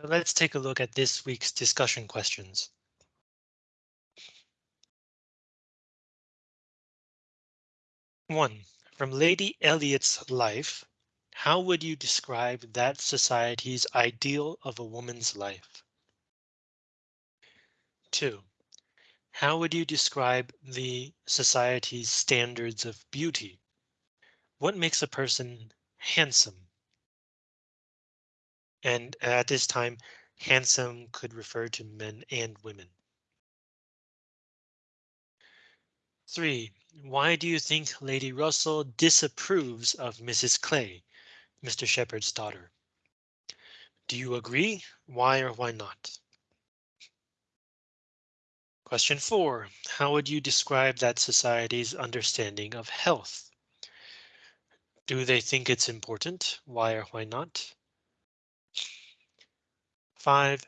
Let's take a look at this week's discussion questions. One, from Lady Elliot's life, how would you describe that society's ideal of a woman's life? Two, how would you describe the society's standards of beauty? What makes a person handsome? And at this time, handsome could refer to men and women. Three, why do you think Lady Russell disapproves of Mrs. Clay, Mr. Shepherd's daughter? Do you agree? Why or why not? Question four, how would you describe that society's understanding of health? Do they think it's important? Why or why not? Five,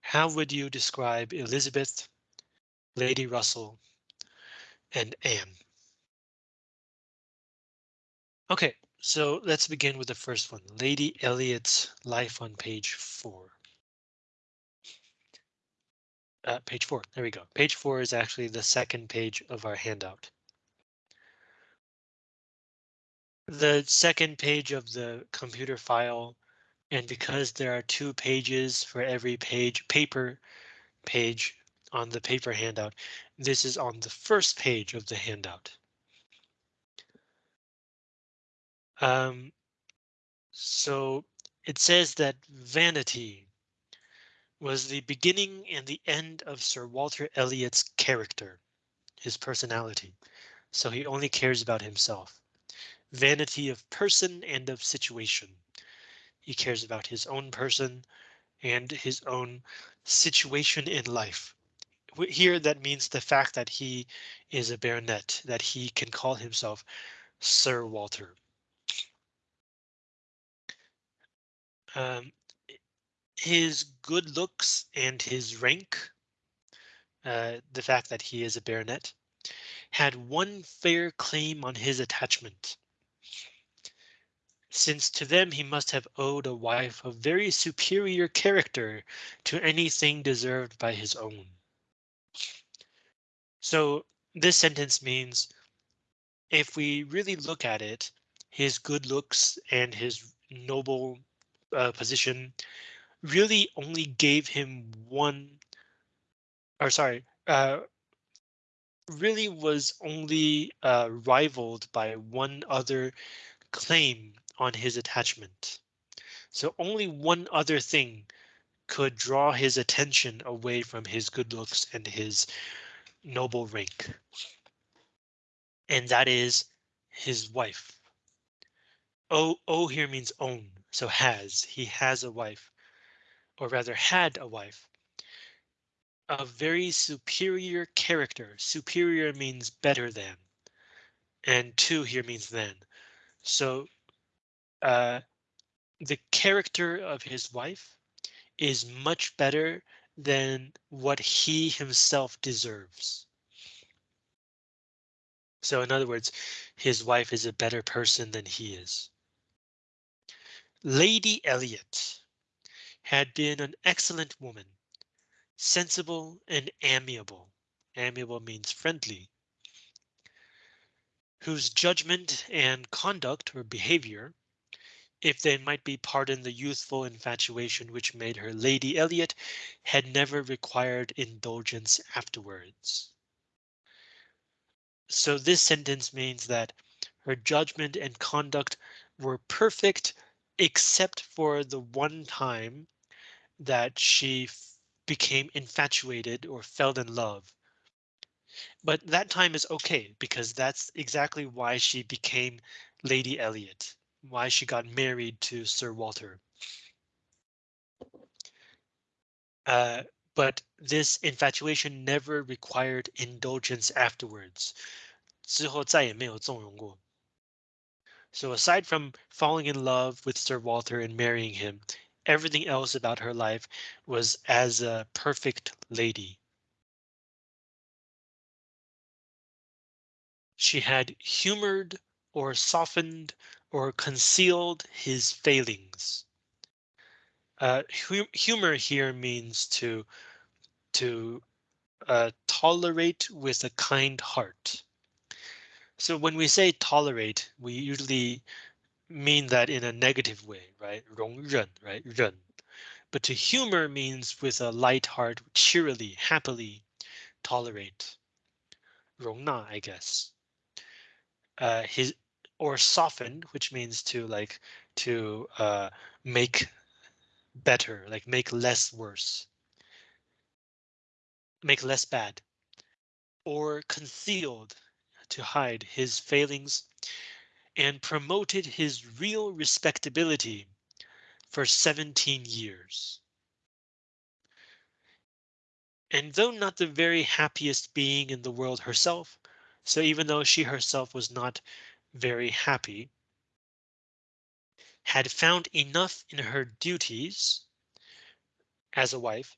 how would you describe Elizabeth, Lady Russell, and Anne? OK, so let's begin with the first one, Lady Elliot's life on page four. Uh, page four, there we go. Page four is actually the second page of our handout. The second page of the computer file, and because there are two pages for every page paper page on the paper handout, this is on the first page of the handout. Um, so it says that vanity was the beginning and the end of Sir Walter Elliot's character, his personality. So he only cares about himself. Vanity of person and of situation. He cares about his own person and his own situation in life. Here that means the fact that he is a baronet, that he can call himself Sir Walter. Um, his good looks and his rank, uh, the fact that he is a baronet, had one fair claim on his attachment. Since to them he must have owed a wife of very superior character to anything deserved by his own. So this sentence means if we really look at it, his good looks and his noble uh, position really only gave him one or sorry, uh, really was only uh, rivaled by one other claim on his attachment. So only one other thing could draw his attention away from his good looks and his noble rank. And that is his wife. Oh, oh here means own, so has, he has a wife, or rather had a wife. A very superior character, superior means better than, and to here means than. So uh, the character of his wife is much better than what he himself deserves. So in other words, his wife is a better person than he is. Lady Elliot had been an excellent woman, sensible and amiable. Amiable means friendly. Whose judgment and conduct or behavior, if they might be pardoned the youthful infatuation which made her Lady Elliot, had never required indulgence afterwards. So this sentence means that her judgment and conduct were perfect except for the one time that she became infatuated or fell in love. But that time is OK because that's exactly why she became Lady Elliot, why she got married to Sir Walter. Uh, but this infatuation never required indulgence afterwards. 之后再也没有纵容过。so aside from falling in love with Sir Walter and marrying him, everything else about her life was as a perfect lady. She had humored or softened or concealed his failings. Uh, hu humor here means to to uh, tolerate with a kind heart. So when we say tolerate, we usually mean that in a negative way, right? 容忍, right? 忍. But to humor means with a light heart, cheerily, happily tolerate. 容纳, I guess. Uh, his or soften, which means to like to uh, make better, like make less worse, make less bad, or concealed to hide his failings and promoted his real respectability for 17 years. And though not the very happiest being in the world herself, so even though she herself was not very happy, had found enough in her duties as a wife,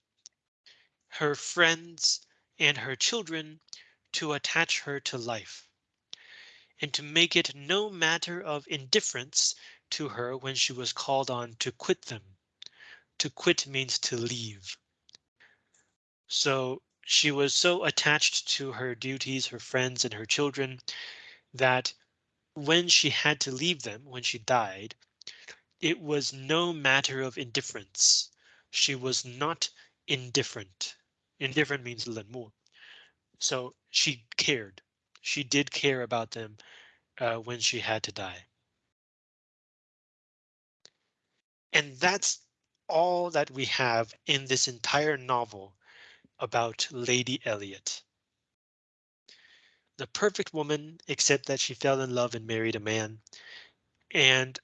her friends, and her children to attach her to life and to make it no matter of indifference to her when she was called on to quit them. To quit means to leave. So she was so attached to her duties, her friends, and her children that when she had to leave them, when she died, it was no matter of indifference. She was not indifferent. Indifferent means 冷漠. So she cared. She did care about them uh, when she had to die. And that's all that we have in this entire novel about Lady Elliot. The perfect woman, except that she fell in love and married a man. And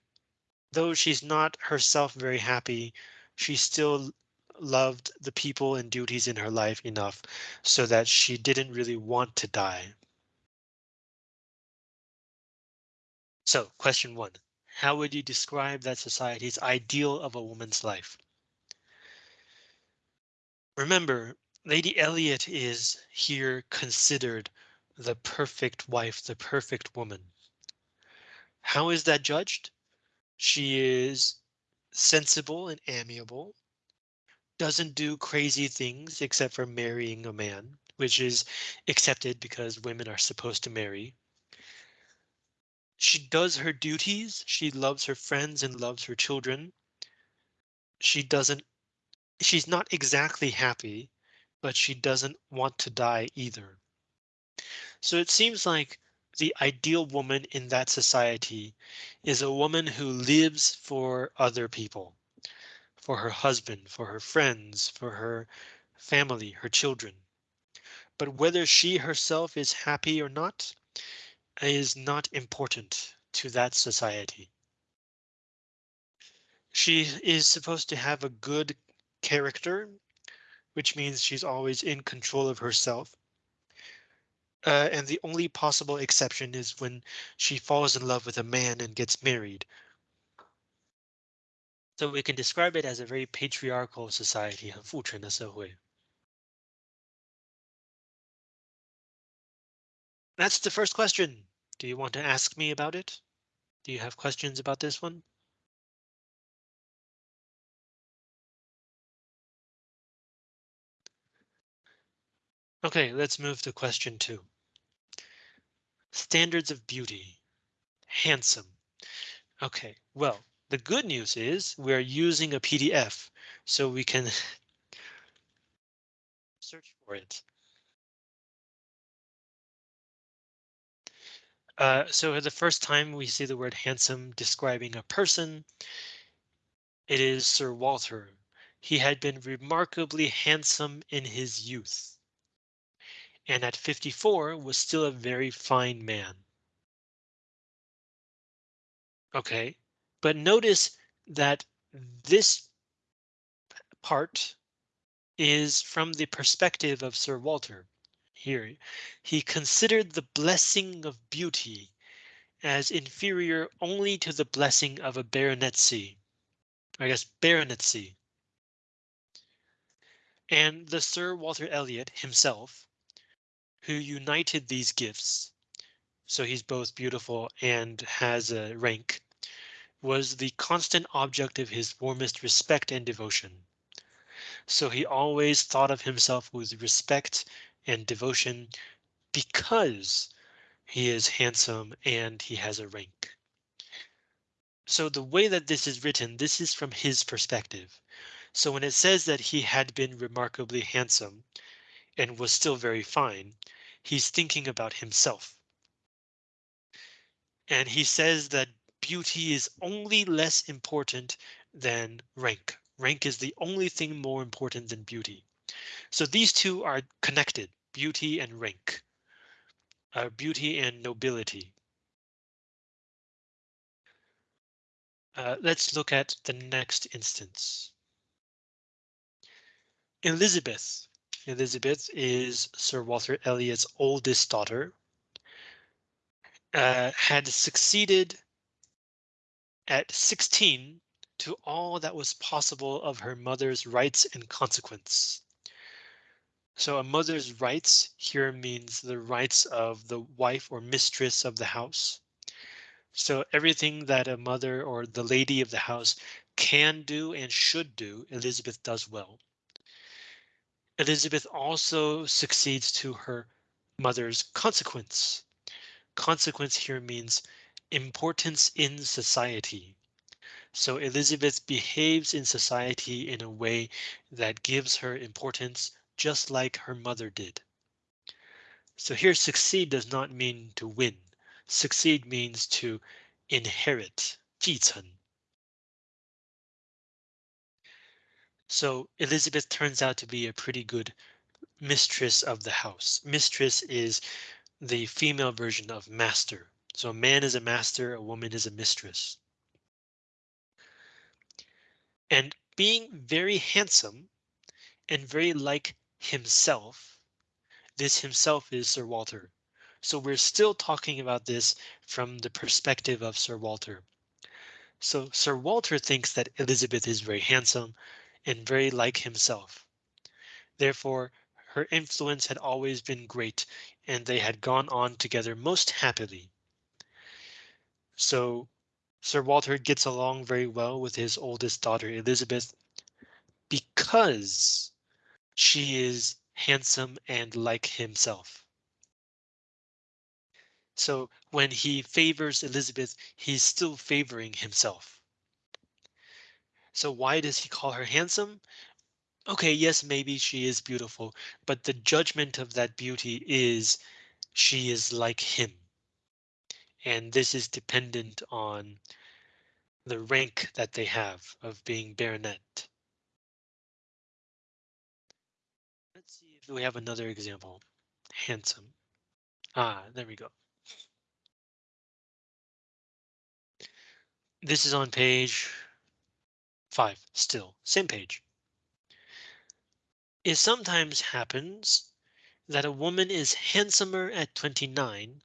though she's not herself very happy, she still loved the people and duties in her life enough so that she didn't really want to die. So question one, how would you describe that society's ideal of a woman's life? Remember, Lady Elliot is here considered the perfect wife, the perfect woman. How is that judged? She is sensible and amiable, doesn't do crazy things except for marrying a man, which is accepted because women are supposed to marry. She does her duties. She loves her friends and loves her children. She doesn't she's not exactly happy, but she doesn't want to die either. So it seems like the ideal woman in that society is a woman who lives for other people, for her husband, for her friends, for her family, her children. But whether she herself is happy or not is not important to that society. She is supposed to have a good character, which means she's always in control of herself Uh, and the only possible exception is when she falls in love with a man and gets married. So we can describe it as a very patriarchal society, 很父权的社会. That's the first question. Do you want to ask me about it? Do you have questions about this one? Okay, let's move to question two. Standards of beauty. Handsome. Okay, well, the good news is we're using a PDF, so we can search for it. Uh, so the first time we see the word handsome describing a person, it is Sir Walter. He had been remarkably handsome in his youth. And at 54 was still a very fine man. OK, but notice that this part is from the perspective of Sir Walter here. He considered the blessing of beauty as inferior only to the blessing of a baronetcy. I guess baronetcy. And the Sir Walter Elliot himself, who united these gifts, so he's both beautiful and has a rank, was the constant object of his warmest respect and devotion. So he always thought of himself with respect and devotion because he is handsome and he has a rank. So the way that this is written, this is from his perspective. So when it says that he had been remarkably handsome and was still very fine, he's thinking about himself. And he says that beauty is only less important than rank. Rank is the only thing more important than beauty. So these two are connected, beauty and rank, uh, beauty and nobility. Uh, let's look at the next instance. Elizabeth. Elizabeth is Sir Walter Elliot's oldest daughter. Uh, had succeeded at 16 to all that was possible of her mother's rights and consequence. So a mother's rights here means the rights of the wife or mistress of the house. So everything that a mother or the lady of the house can do and should do, Elizabeth does well. Elizabeth also succeeds to her mother's consequence. Consequence here means importance in society. So Elizabeth behaves in society in a way that gives her importance just like her mother did. So here succeed does not mean to win. Succeed means to inherit, 继承. So Elizabeth turns out to be a pretty good mistress of the house. Mistress is the female version of master. So a man is a master, a woman is a mistress. And being very handsome and very like himself, this himself is Sir Walter. So we're still talking about this from the perspective of Sir Walter. So Sir Walter thinks that Elizabeth is very handsome and very like himself. Therefore, her influence had always been great and they had gone on together most happily. So Sir Walter gets along very well with his oldest daughter, Elizabeth, because she is handsome and like himself. So when he favors Elizabeth, he's still favoring himself. So why does he call her handsome? OK, yes, maybe she is beautiful, but the judgment of that beauty is she is like him and this is dependent on the rank that they have of being baronet. Let's see if we have another example. Handsome. Ah, there we go. This is on page five, still, same page. It sometimes happens that a woman is handsomer at 29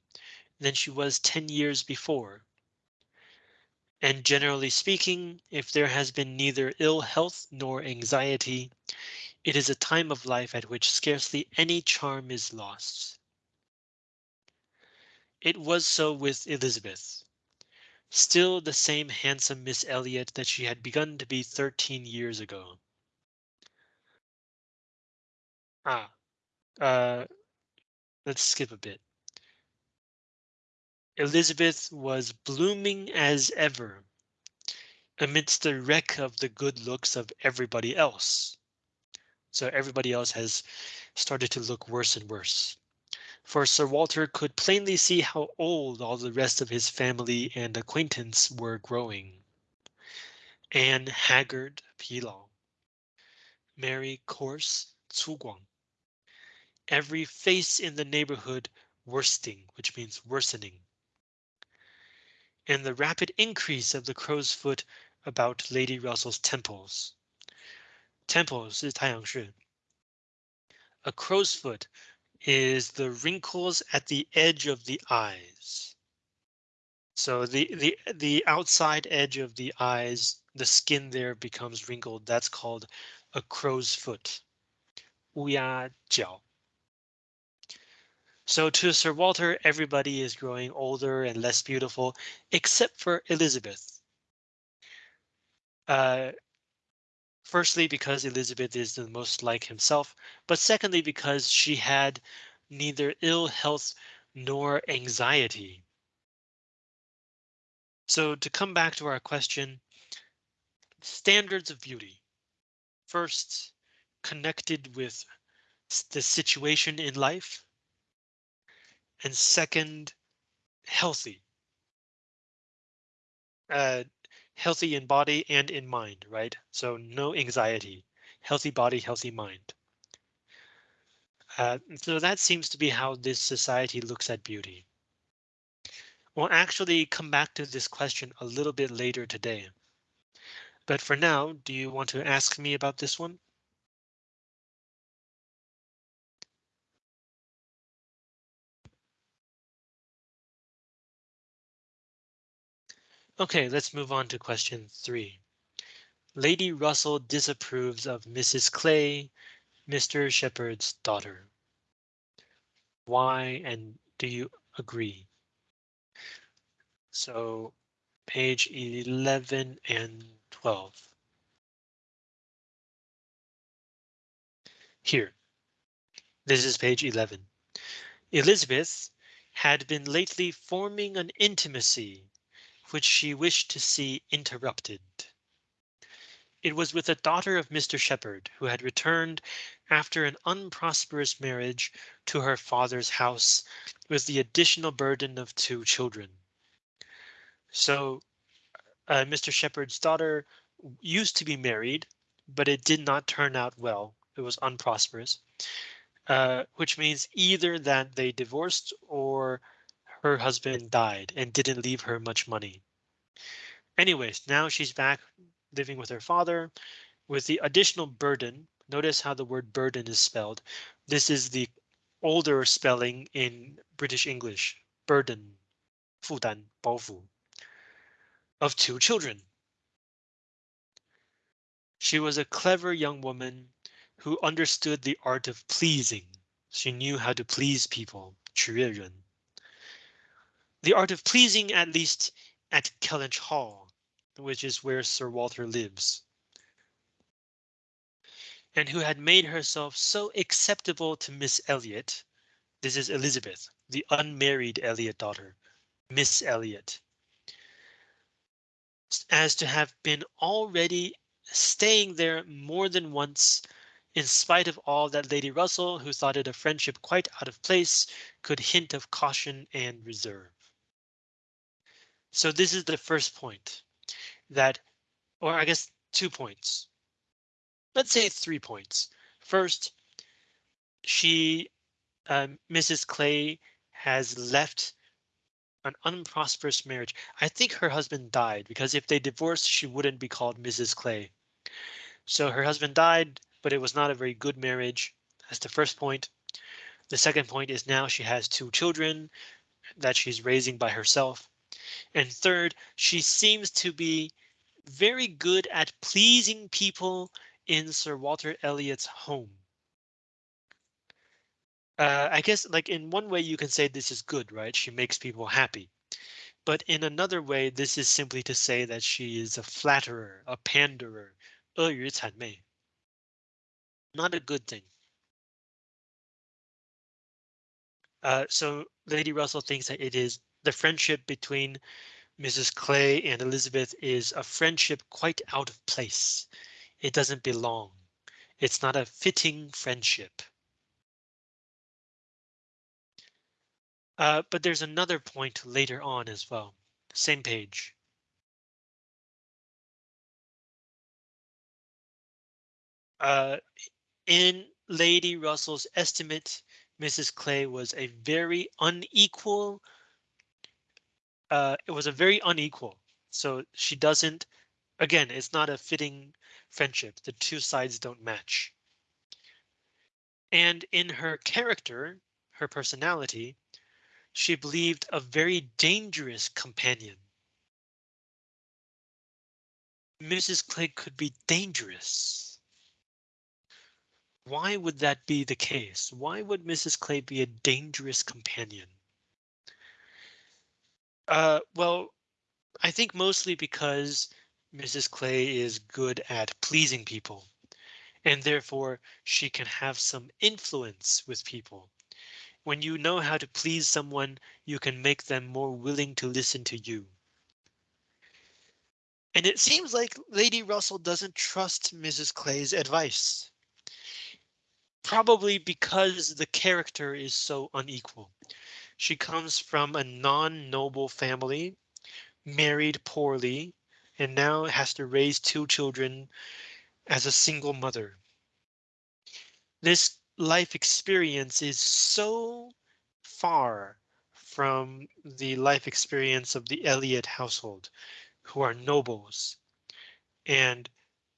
than she was 10 years before. And generally speaking, if there has been neither ill health nor anxiety, it is a time of life at which scarcely any charm is lost. It was so with Elizabeth. Still the same handsome Miss Elliot that she had begun to be 13 years ago. Ah, uh, let's skip a bit. Elizabeth was blooming as ever amidst the wreck of the good looks of everybody else. So everybody else has started to look worse and worse For Sir Walter could plainly see how old all the rest of his family and acquaintance were growing. Anne haggard, Pilao. Mary coarse, 粗犷. Every face in the neighborhood worsting, which means worsening and the rapid increase of the crow's foot about Lady Russell's temples. Temples is 太阳穴. A crow's foot is the wrinkles at the edge of the eyes. So the the the outside edge of the eyes, the skin there becomes wrinkled. That's called a crow's foot. 乌鸦脚. So to Sir Walter, everybody is growing older and less beautiful, except for Elizabeth. Uh, firstly, because Elizabeth is the most like himself, but secondly, because she had neither ill health nor anxiety. So to come back to our question, standards of beauty. First, connected with the situation in life. And second, healthy. Uh, healthy in body and in mind, right? So no anxiety, healthy body, healthy mind. Uh, so that seems to be how this society looks at beauty. We'll actually come back to this question a little bit later today. But for now, do you want to ask me about this one? OK, let's move on to question three. Lady Russell disapproves of Mrs. Clay, Mr. Shepherd's daughter. Why and do you agree? So page 11 and 12. Here. This is page 11. Elizabeth had been lately forming an intimacy which she wished to see interrupted. It was with a daughter of Mr. Shepherd, who had returned after an unprosperous marriage to her father's house with the additional burden of two children. So uh, Mr. Shepherd's daughter used to be married, but it did not turn out well. It was unprosperous, uh, which means either that they divorced or her husband died and didn't leave her much money. Anyways, now she's back living with her father with the additional burden. Notice how the word burden is spelled. This is the older spelling in British English. Burden, 负担,包袱, of two children. She was a clever young woman who understood the art of pleasing. She knew how to please people. 取悦人. The art of pleasing, at least at Kellynch Hall, which is where Sir Walter lives. And who had made herself so acceptable to Miss Elliot. This is Elizabeth, the unmarried Elliot daughter, Miss Elliot. As to have been already staying there more than once in spite of all that Lady Russell, who thought it a friendship quite out of place, could hint of caution and reserve. So this is the first point that, or I guess two points. Let's say three points. First, she, um, Mrs. Clay has left an unprosperous marriage. I think her husband died because if they divorced, she wouldn't be called Mrs. Clay. So her husband died, but it was not a very good marriage. That's the first point. The second point is now she has two children that she's raising by herself. And third, she seems to be very good at pleasing people in Sir Walter Elliot's home. Uh, I guess like in one way you can say this is good, right? She makes people happy. But in another way, this is simply to say that she is a flatterer, a panderer, 阿谀谄媚. Not a good thing. Uh, so Lady Russell thinks that it is the friendship between Mrs. Clay and Elizabeth is a friendship quite out of place. It doesn't belong. It's not a fitting friendship. Uh, but there's another point later on as well. Same page. Uh, in Lady Russell's estimate, Mrs. Clay was a very unequal uh, it was a very unequal. So she doesn't, again, it's not a fitting friendship. The two sides don't match. And in her character, her personality, she believed a very dangerous companion. Mrs. Clay could be dangerous. Why would that be the case? Why would Mrs. Clay be a dangerous companion? Uh, well, I think mostly because Mrs. Clay is good at pleasing people, and therefore she can have some influence with people. When you know how to please someone, you can make them more willing to listen to you. And it seems like Lady Russell doesn't trust Mrs. Clay's advice. Probably because the character is so unequal. She comes from a non-noble family, married poorly, and now has to raise two children as a single mother. This life experience is so far from the life experience of the Elliot household, who are nobles and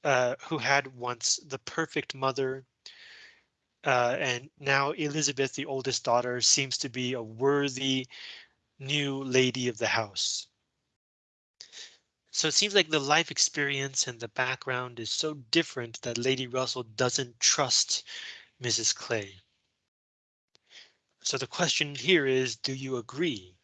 uh, who had once the perfect mother. Uh, and now Elizabeth, the oldest daughter, seems to be a worthy new lady of the house. So it seems like the life experience and the background is so different that Lady Russell doesn't trust Mrs. Clay. So the question here is, do you agree?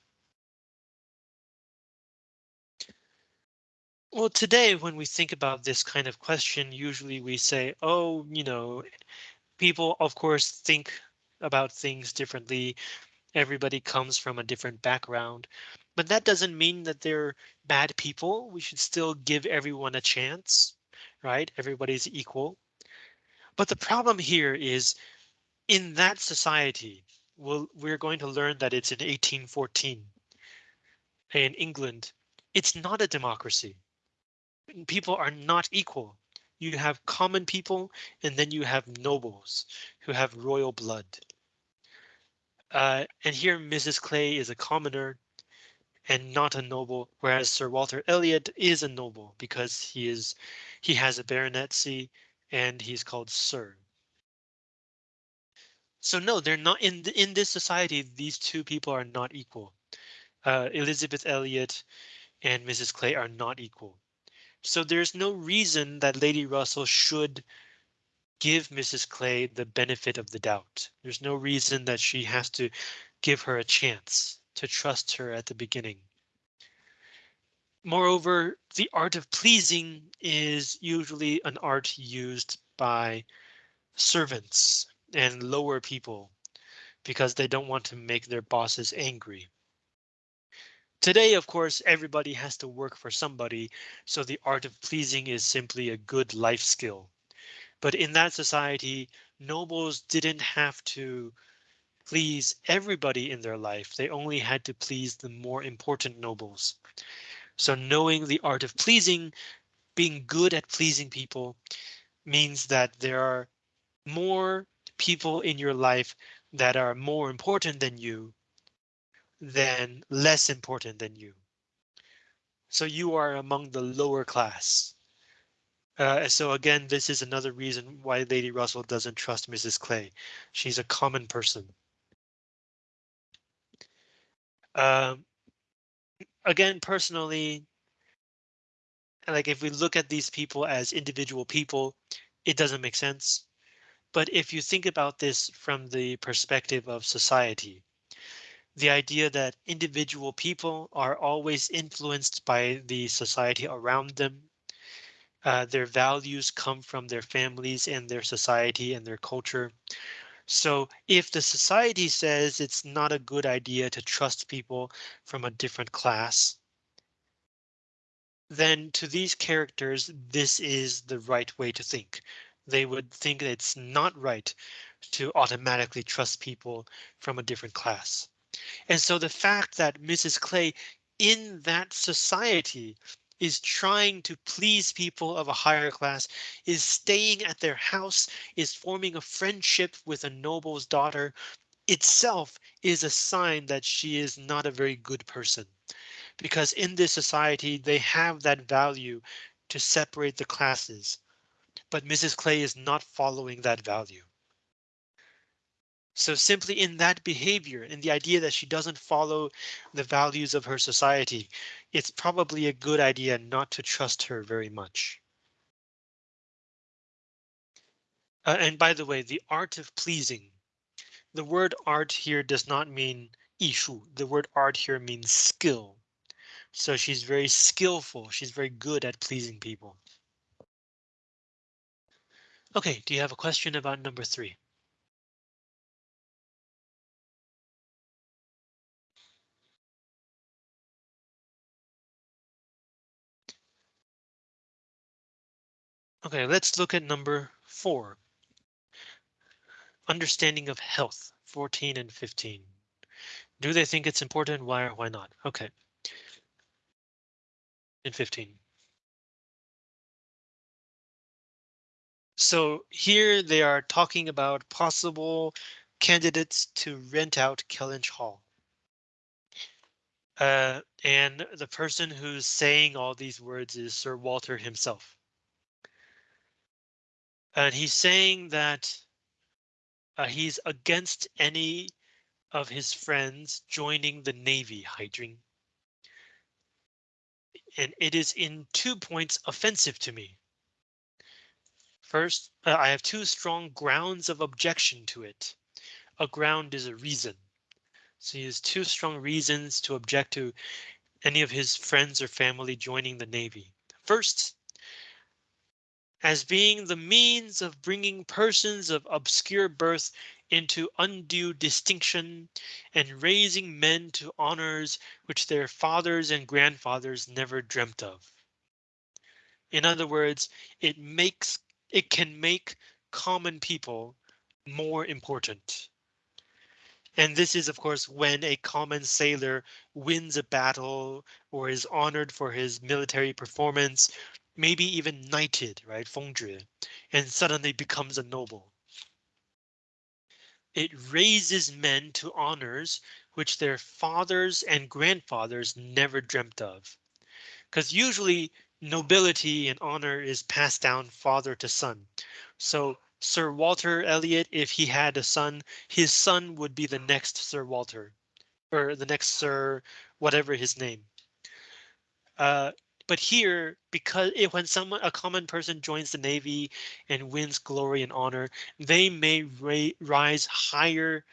Well, today, when we think about this kind of question, usually we say, oh, you know, people, of course, think about things differently. Everybody comes from a different background. But that doesn't mean that they're bad people. We should still give everyone a chance, right? Everybody's equal. But the problem here is in that society, well, we're going to learn that it's in 1814 in England. It's not a democracy. People are not equal. You have common people and then you have nobles who have royal blood. Uh, and here Mrs. Clay is a commoner and not a noble, whereas Sir Walter Elliot is a noble because he is he has a baronetcy and he's called Sir. So no, they're not in the, in this society. These two people are not equal. Uh, Elizabeth Elliot and Mrs. Clay are not equal. So there's no reason that Lady Russell should give Mrs. Clay the benefit of the doubt. There's no reason that she has to give her a chance to trust her at the beginning. Moreover, the art of pleasing is usually an art used by servants and lower people because they don't want to make their bosses angry. Today, of course, everybody has to work for somebody, so the art of pleasing is simply a good life skill. But in that society, nobles didn't have to please everybody in their life. They only had to please the more important nobles. So knowing the art of pleasing, being good at pleasing people means that there are more people in your life that are more important than you than less important than you. So you are among the lower class. Uh, so again, this is another reason why Lady Russell doesn't trust Mrs. Clay. She's a common person. Um, again, personally, like if we look at these people as individual people, it doesn't make sense. But if you think about this from the perspective of society, the idea that individual people are always influenced by the society around them. Uh, their values come from their families and their society and their culture. So if the society says it's not a good idea to trust people from a different class, then to these characters, this is the right way to think. They would think it's not right to automatically trust people from a different class. And so the fact that Mrs. Clay in that society is trying to please people of a higher class, is staying at their house, is forming a friendship with a noble's daughter, itself is a sign that she is not a very good person. Because in this society, they have that value to separate the classes. But Mrs. Clay is not following that value. So simply in that behavior, in the idea that she doesn't follow the values of her society, it's probably a good idea not to trust her very much. Uh, and by the way, the art of pleasing. The word art here does not mean 艺术. The word art here means skill. So she's very skillful. She's very good at pleasing people. OK, do you have a question about number three? OK, let's look at number four. Understanding of health, 14 and 15. Do they think it's important? Why or why not? OK. In 15. So here they are talking about possible candidates to rent out Kellynch Hall. Uh, and the person who's saying all these words is Sir Walter himself. And he's saying that uh, he's against any of his friends joining the Navy, Haijun. And it is in two points offensive to me. First, uh, I have two strong grounds of objection to it. A ground is a reason. So he has two strong reasons to object to any of his friends or family joining the Navy. First, as being the means of bringing persons of obscure birth into undue distinction and raising men to honors which their fathers and grandfathers never dreamt of. In other words, it makes it can make common people more important. And this is, of course, when a common sailor wins a battle or is honored for his military performance maybe even knighted, right, Fengzhi, and suddenly becomes a noble. It raises men to honors which their fathers and grandfathers never dreamt of. Because usually nobility and honor is passed down father to son. So Sir Walter Elliot, if he had a son, his son would be the next Sir Walter or the next Sir whatever his name. Uh, but here, because it, when someone, a common person joins the Navy and wins glory and honor, they may rise higher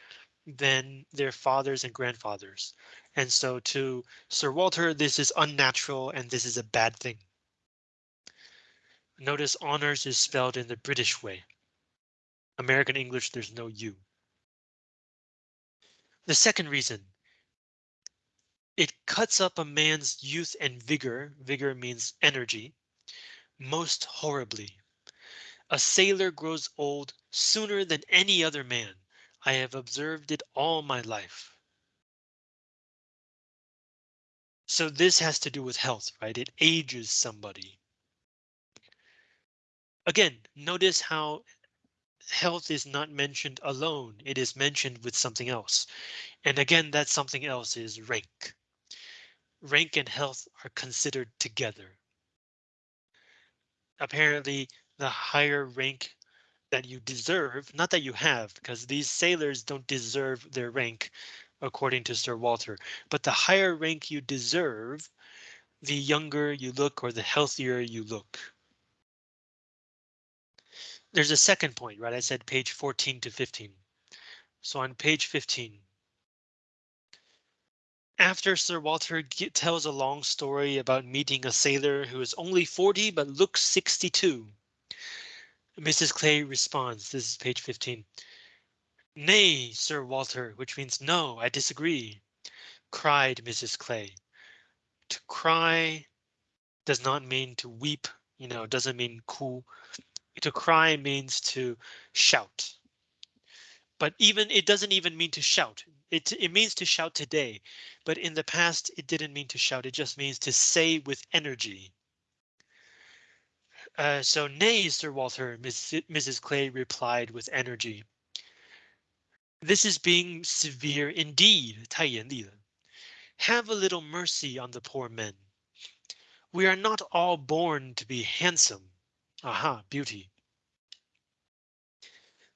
than their fathers and grandfathers. And so to Sir Walter, this is unnatural and this is a bad thing. Notice honors is spelled in the British way. American English, there's no U. The second reason, it cuts up a man's youth and vigor, vigor means energy, most horribly. A sailor grows old sooner than any other man. I have observed it all my life. So this has to do with health, right? It ages somebody. Again, notice how health is not mentioned alone. It is mentioned with something else. And again, that something else is rank rank and health are considered together. Apparently, the higher rank that you deserve, not that you have, because these sailors don't deserve their rank, according to Sir Walter, but the higher rank you deserve, the younger you look or the healthier you look. There's a second point, right? I said page 14 to 15. So on page 15, after Sir Walter tells a long story about meeting a sailor who is only 40 but looks 62. Mrs. Clay responds, this is page 15. Nay, Sir Walter, which means no, I disagree, cried Mrs. Clay. To cry does not mean to weep, you know, it doesn't mean cool. To cry means to shout. But even it doesn't even mean to shout. It, it means to shout today, but in the past it didn't mean to shout. It just means to say with energy. Uh, so nay, Sir Walter, Miss, Mrs. Clay replied with energy. This is being severe indeed, 太严厉了. Have a little mercy on the poor men. We are not all born to be handsome. Aha, beauty.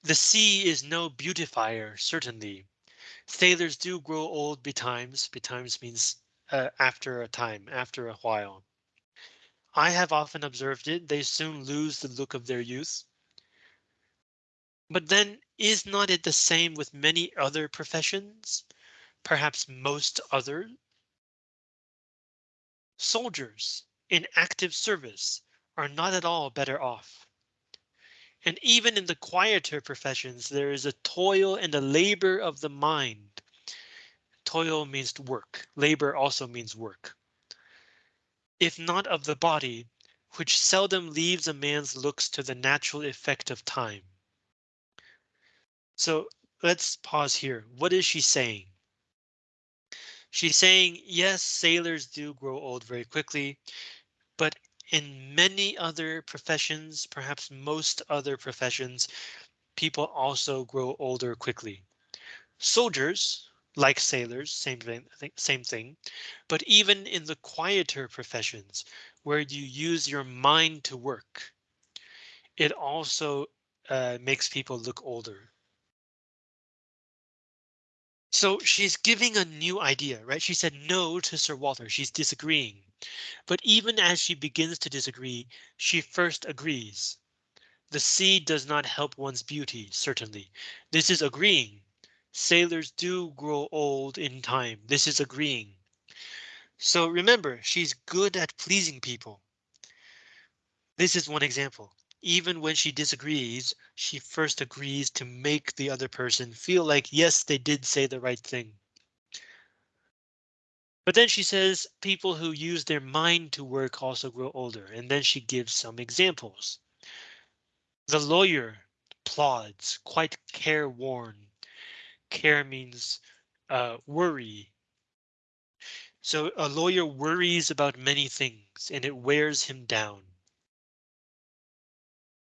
The sea is no beautifier, certainly. Sailors do grow old betimes. Betimes means uh, after a time, after a while. I have often observed it. They soon lose the look of their youth. But then is not it the same with many other professions? Perhaps most other Soldiers in active service are not at all better off. And even in the quieter professions, there is a toil and a labor of the mind. Toil means work. Labor also means work. If not of the body, which seldom leaves a man's looks to the natural effect of time. So let's pause here. What is she saying? She's saying, yes, sailors do grow old very quickly, but in many other professions, perhaps most other professions, people also grow older quickly. Soldiers, like sailors, same thing, same thing. But even in the quieter professions, where you use your mind to work, it also uh, makes people look older. So she's giving a new idea, right? She said no to Sir Walter. She's disagreeing. But even as she begins to disagree, she first agrees. The sea does not help one's beauty, certainly. This is agreeing. Sailors do grow old in time. This is agreeing. So remember, she's good at pleasing people. This is one example. Even when she disagrees, she first agrees to make the other person feel like, yes, they did say the right thing. But then she says people who use their mind to work also grow older, and then she gives some examples. The lawyer plods, quite careworn. Care means uh, worry. So a lawyer worries about many things and it wears him down.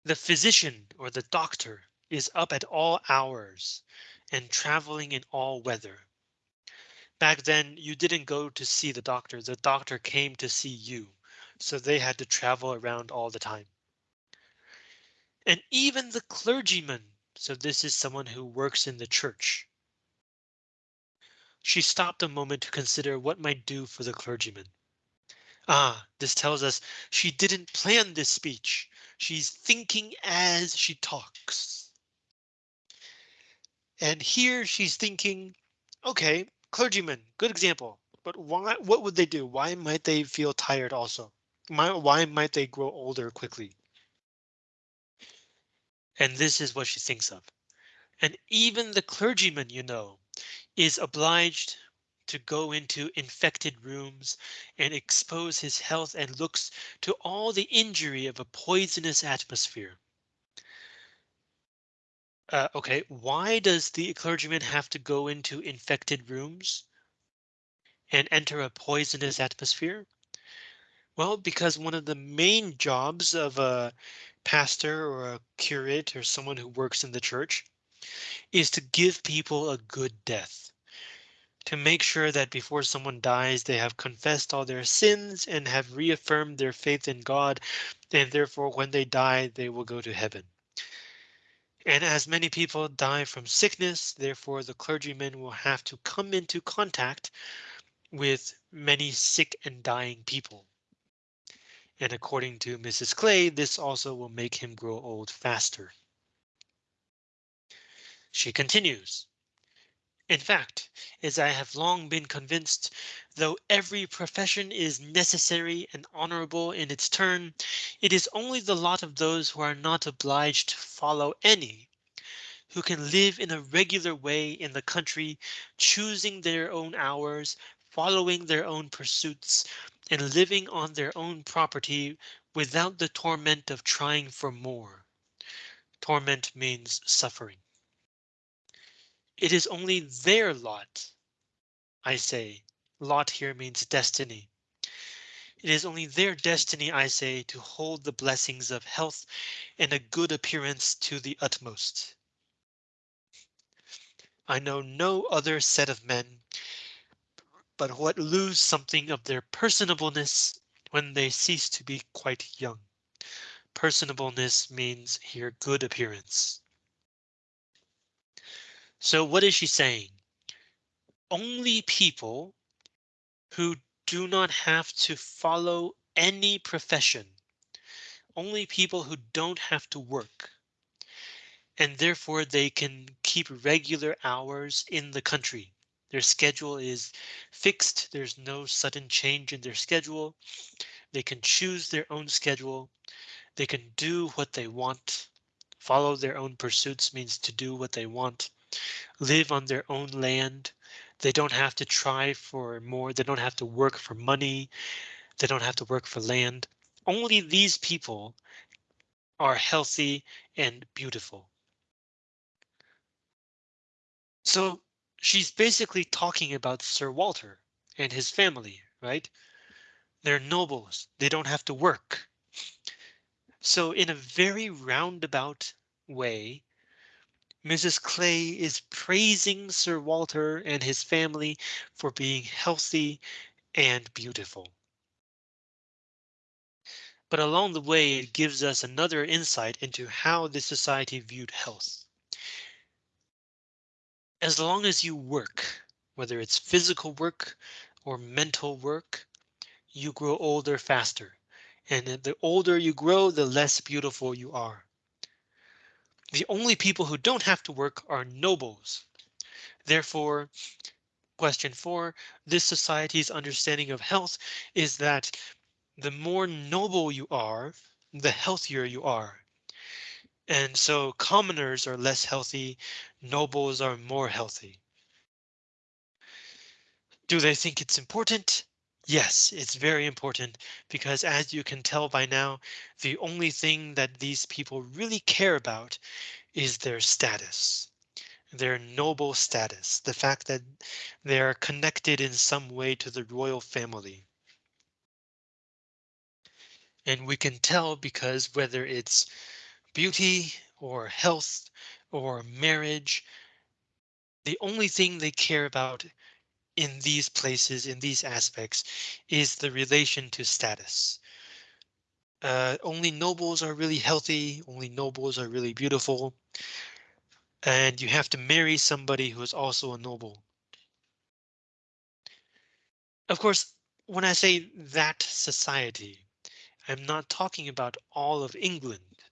The physician or the doctor is up at all hours and traveling in all weather. Back then, you didn't go to see the doctor. The doctor came to see you. So they had to travel around all the time. And even the clergyman. So this is someone who works in the church. She stopped a moment to consider what might do for the clergyman. Ah, this tells us she didn't plan this speech. She's thinking as she talks. And here she's thinking, OK, clergymen, good example. But why? What would they do? Why might they feel tired also? Why, why might they grow older quickly? And this is what she thinks of. And even the clergyman, you know, is obliged to go into infected rooms and expose his health and looks to all the injury of a poisonous atmosphere. Uh, OK, why does the clergyman have to go into infected rooms? And enter a poisonous atmosphere? Well, because one of the main jobs of a pastor or a curate or someone who works in the church is to give people a good death. To make sure that before someone dies, they have confessed all their sins and have reaffirmed their faith in God, and therefore when they die, they will go to heaven. And as many people die from sickness, therefore the clergyman will have to come into contact with many sick and dying people. And according to Mrs. Clay, this also will make him grow old faster. She continues. In fact, as I have long been convinced, though every profession is necessary and honorable in its turn, it is only the lot of those who are not obliged to follow any, who can live in a regular way in the country, choosing their own hours, following their own pursuits, and living on their own property without the torment of trying for more. Torment means suffering. It is only their lot. I say, lot here means destiny. It is only their destiny, I say, to hold the blessings of health and a good appearance to the utmost. I know no other set of men but what lose something of their personableness when they cease to be quite young. Personableness means here good appearance. So what is she saying? Only people who do not have to follow any profession. Only people who don't have to work. And therefore they can keep regular hours in the country. Their schedule is fixed. There's no sudden change in their schedule. They can choose their own schedule. They can do what they want. Follow their own pursuits means to do what they want. Live on their own land. They don't have to try for more. They don't have to work for money. They don't have to work for land. Only these people are healthy and beautiful. So she's basically talking about Sir Walter and his family, right? They're nobles. They don't have to work. So in a very roundabout way, Mrs. Clay is praising Sir Walter and his family for being healthy and beautiful. But along the way, it gives us another insight into how the society viewed health. As long as you work, whether it's physical work or mental work, you grow older faster. And the older you grow, the less beautiful you are. The only people who don't have to work are nobles. Therefore, question four, this society's understanding of health is that the more noble you are, the healthier you are. And so commoners are less healthy, nobles are more healthy. Do they think it's important? Yes, it's very important because as you can tell by now, the only thing that these people really care about is their status, their noble status, the fact that they are connected in some way to the royal family. And we can tell because whether it's beauty or health or marriage, the only thing they care about in these places, in these aspects, is the relation to status. Uh, only nobles are really healthy, only nobles are really beautiful. And you have to marry somebody who is also a noble. Of course, when I say that society, I'm not talking about all of England.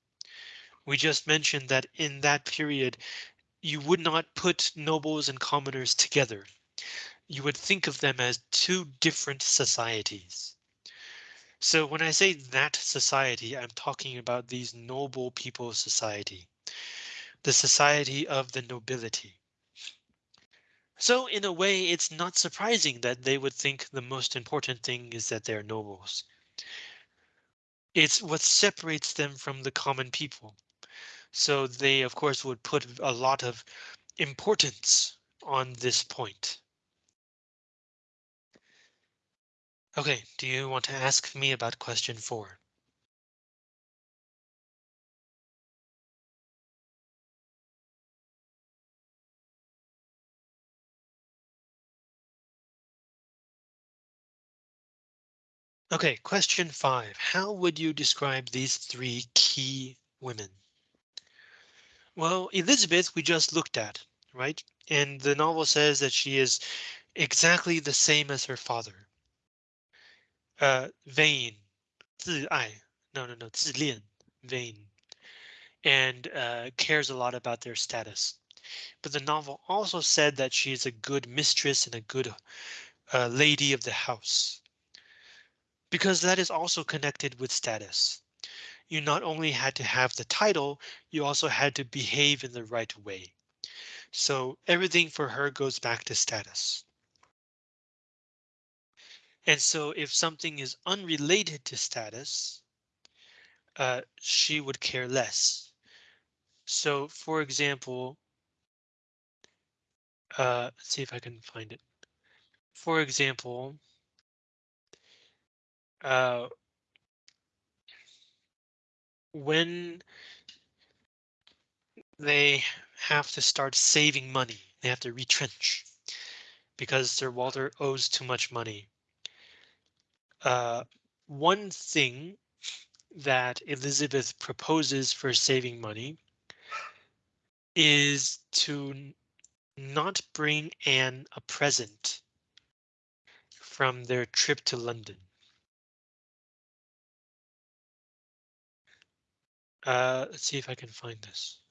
We just mentioned that in that period, you would not put nobles and commoners together. You would think of them as two different societies. So when I say that society, I'm talking about these noble people society, the society of the nobility. So in a way, it's not surprising that they would think the most important thing is that they're nobles. It's what separates them from the common people. So they, of course, would put a lot of importance on this point. OK, do you want to ask me about question four? OK, question five. How would you describe these three key women? Well, Elizabeth, we just looked at, right? And the novel says that she is exactly the same as her father Uh, vain, 自爱, no, no, no, 自恋, vain, and uh, cares a lot about their status. But the novel also said that she is a good mistress and a good uh, lady of the house because that is also connected with status. You not only had to have the title, you also had to behave in the right way. So everything for her goes back to status. And so if something is unrelated to status, uh, she would care less. So for example, uh, let's see if I can find it. For example, uh, when they have to start saving money, they have to retrench because Sir Walter owes too much money. Uh, one thing that Elizabeth proposes for saving money is to not bring Anne a present from their trip to London. Uh, let's see if I can find this.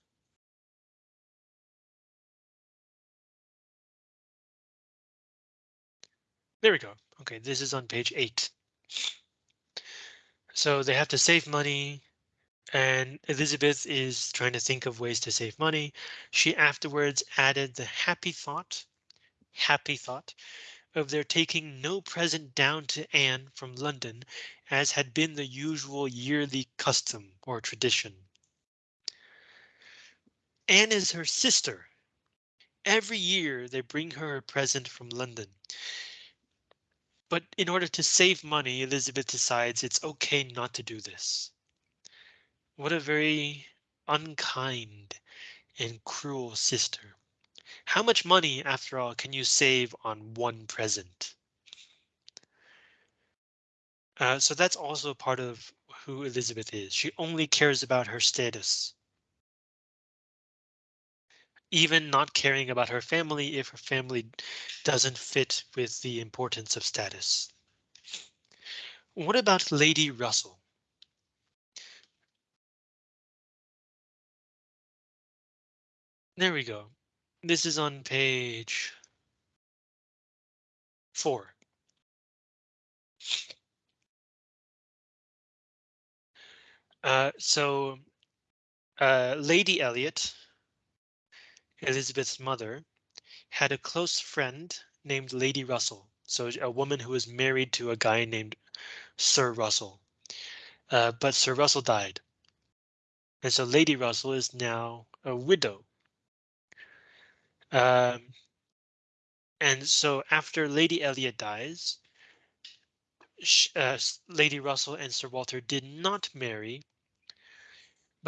There we go. Okay, this is on page eight. So they have to save money and Elizabeth is trying to think of ways to save money. She afterwards added the happy thought, happy thought of their taking no present down to Anne from London, as had been the usual yearly custom or tradition. Anne is her sister. Every year they bring her a present from London. But in order to save money, Elizabeth decides it's OK not to do this. What a very unkind and cruel sister. How much money, after all, can you save on one present? Uh, so that's also part of who Elizabeth is. She only cares about her status. Even not caring about her family if her family doesn't fit with the importance of status. What about Lady Russell? There we go. This is on page four. Uh, so uh, Lady Elliot, Elizabeth's mother, had a close friend named Lady Russell. So a woman who was married to a guy named Sir Russell. Uh, but Sir Russell died. And so Lady Russell is now a widow. Um, and so after Lady Elliot dies, uh, Lady Russell and Sir Walter did not marry,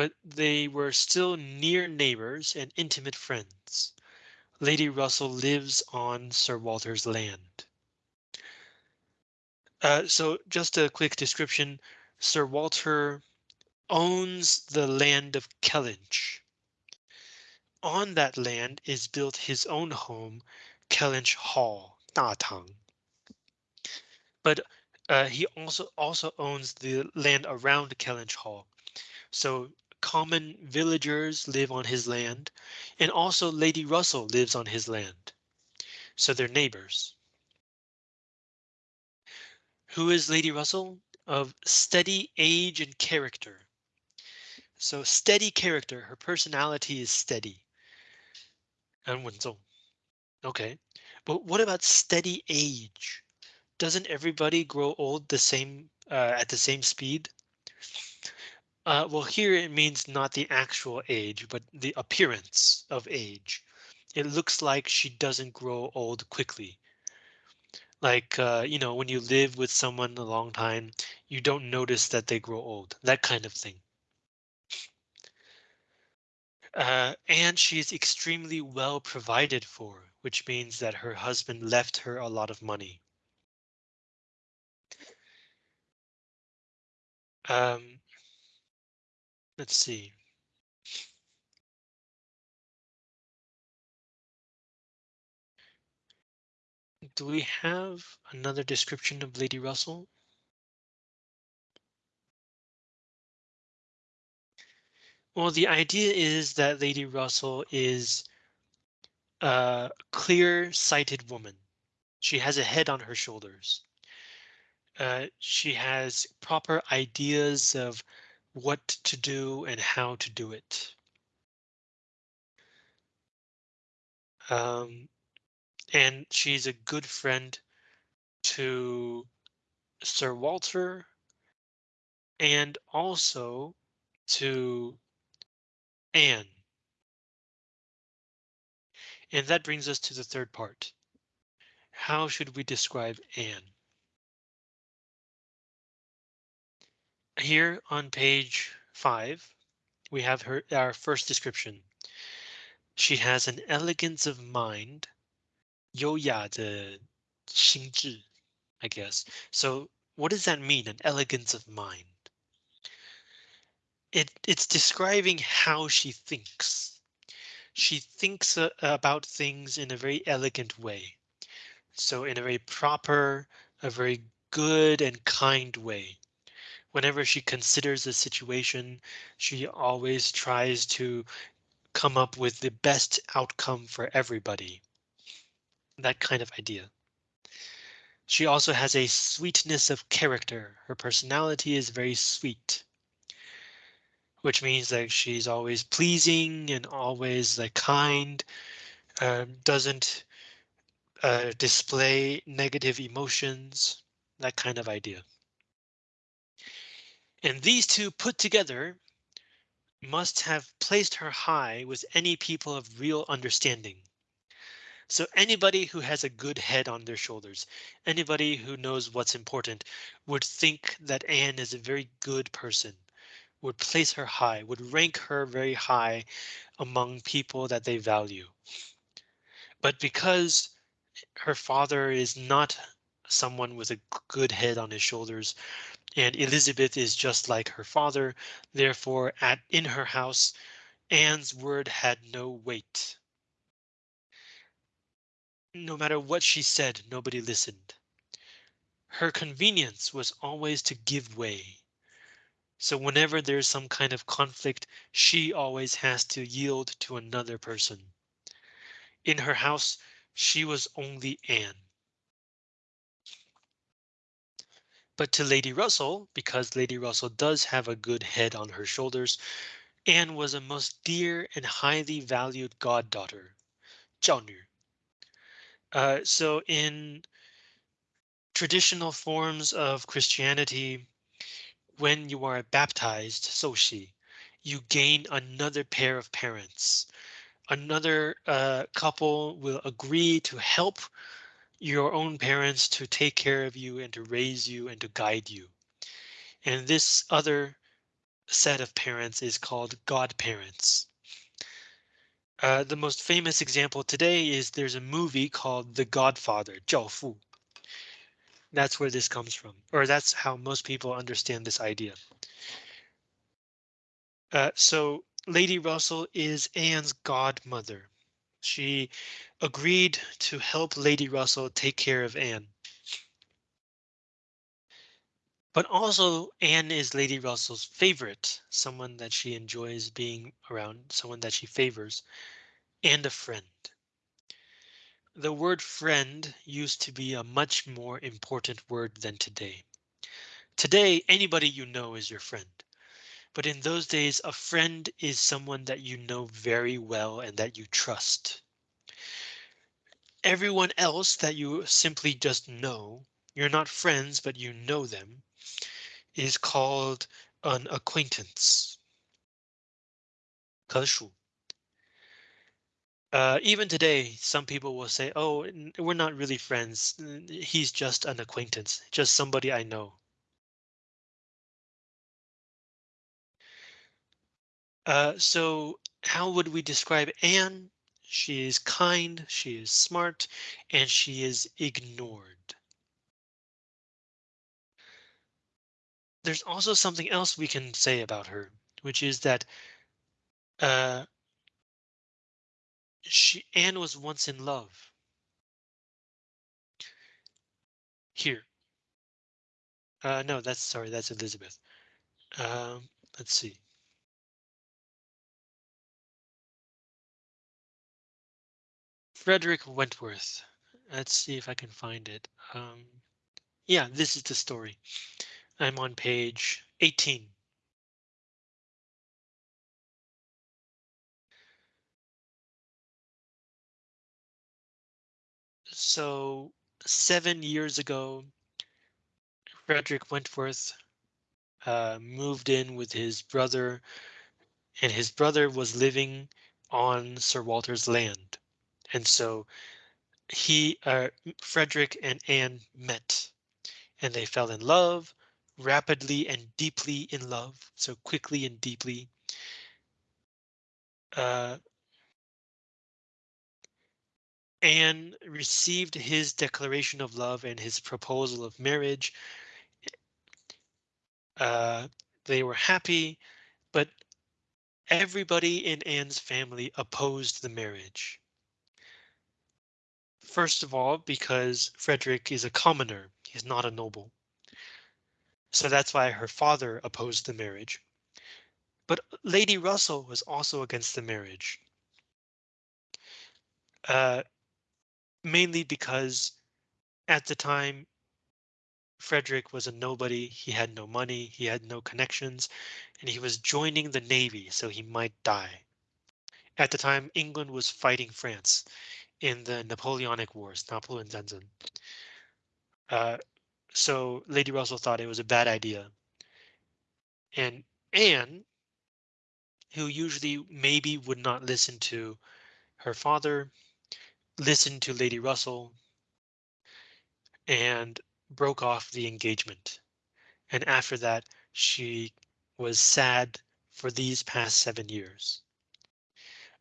but they were still near neighbors and intimate friends. Lady Russell lives on Sir Walter's land. Uh, so just a quick description. Sir Walter owns the land of Kellynch. On that land is built his own home, Kellynch Hall, Tang. But uh, he also also owns the land around Kellynch Hall. So common villagers live on his land, and also Lady Russell lives on his land. So they're neighbors. Who is Lady Russell? Of steady age and character. So steady character, her personality is steady. And Okay, but what about steady age? Doesn't everybody grow old the same uh, at the same speed? Uh, well, here it means not the actual age, but the appearance of age. It looks like she doesn't grow old quickly. Like, uh, you know, when you live with someone a long time, you don't notice that they grow old, that kind of thing. Uh, and she is extremely well provided for, which means that her husband left her a lot of money. Um, let's see. Do we have another description of Lady Russell? Well, the idea is that Lady Russell is a clear-sighted woman. She has a head on her shoulders. Uh, she has proper ideas of what to do and how to do it. Um, and she's a good friend to Sir Walter and also to Anne. And that brings us to the third part. How should we describe Anne? Here on page five, we have her our first description. She has an elegance of mind, 优雅的心智, I guess. So what does that mean, an elegance of mind? It, it's describing how she thinks. She thinks uh, about things in a very elegant way. So in a very proper, a very good and kind way. Whenever she considers a situation, she always tries to come up with the best outcome for everybody. That kind of idea. She also has a sweetness of character. Her personality is very sweet. Which means that she's always pleasing and always like kind, um, doesn't uh, display negative emotions, that kind of idea. And these two put together must have placed her high with any people of real understanding. So anybody who has a good head on their shoulders, anybody who knows what's important would think that Anne is a very good person, would place her high, would rank her very high among people that they value. But because her father is not someone with a good head on his shoulders, and Elizabeth is just like her father. Therefore, at in her house, Anne's word had no weight. No matter what she said, nobody listened. Her convenience was always to give way. So whenever there's some kind of conflict, she always has to yield to another person. In her house, she was only Anne. But to Lady Russell, because Lady Russell does have a good head on her shoulders, Anne was a most dear and highly valued goddaughter, Uh, so in traditional forms of Christianity, when you are baptized, Soshi, you gain another pair of parents. Another uh, couple will agree to help your own parents to take care of you and to raise you and to guide you. And this other set of parents is called godparents. Uh, the most famous example today is there's a movie called The Godfather, 教父. That's where this comes from, or that's how most people understand this idea. Uh, so Lady Russell is Anne's godmother. She agreed to help Lady Russell take care of Anne. But also Anne is Lady Russell's favorite, someone that she enjoys being around, someone that she favors, and a friend. The word friend used to be a much more important word than today. Today, anybody you know is your friend. But in those days, a friend is someone that you know very well and that you trust. Everyone else that you simply just know, you're not friends, but you know them, is called an acquaintance. Uh, even today, some people will say, oh, we're not really friends. He's just an acquaintance, just somebody I know. Uh, so how would we describe Anne? She is kind, she is smart, and she is ignored. There's also something else we can say about her, which is that uh, she Anne was once in love. Here. Uh, no, that's sorry, that's Elizabeth. Um, let's see. Frederick Wentworth. Let's see if I can find it. Um, yeah, this is the story. I'm on page 18. So seven years ago, Frederick Wentworth uh, moved in with his brother and his brother was living on Sir Walter's land. And so he, uh, Frederick and Anne met and they fell in love rapidly and deeply in love. So quickly and deeply. Uh, Anne received his declaration of love and his proposal of marriage. Uh, they were happy, but everybody in Anne's family opposed the marriage. First of all, because Frederick is a commoner, he's not a noble. So that's why her father opposed the marriage. But Lady Russell was also against the marriage. Uh, mainly because at the time Frederick was a nobody. He had no money. He had no connections, and he was joining the Navy so he might die. At the time, England was fighting France in the Napoleonic Wars, Napoleon. Uh, so Lady Russell thought it was a bad idea. And Anne, who usually maybe would not listen to her father, listened to Lady Russell and broke off the engagement. And after that, she was sad for these past seven years.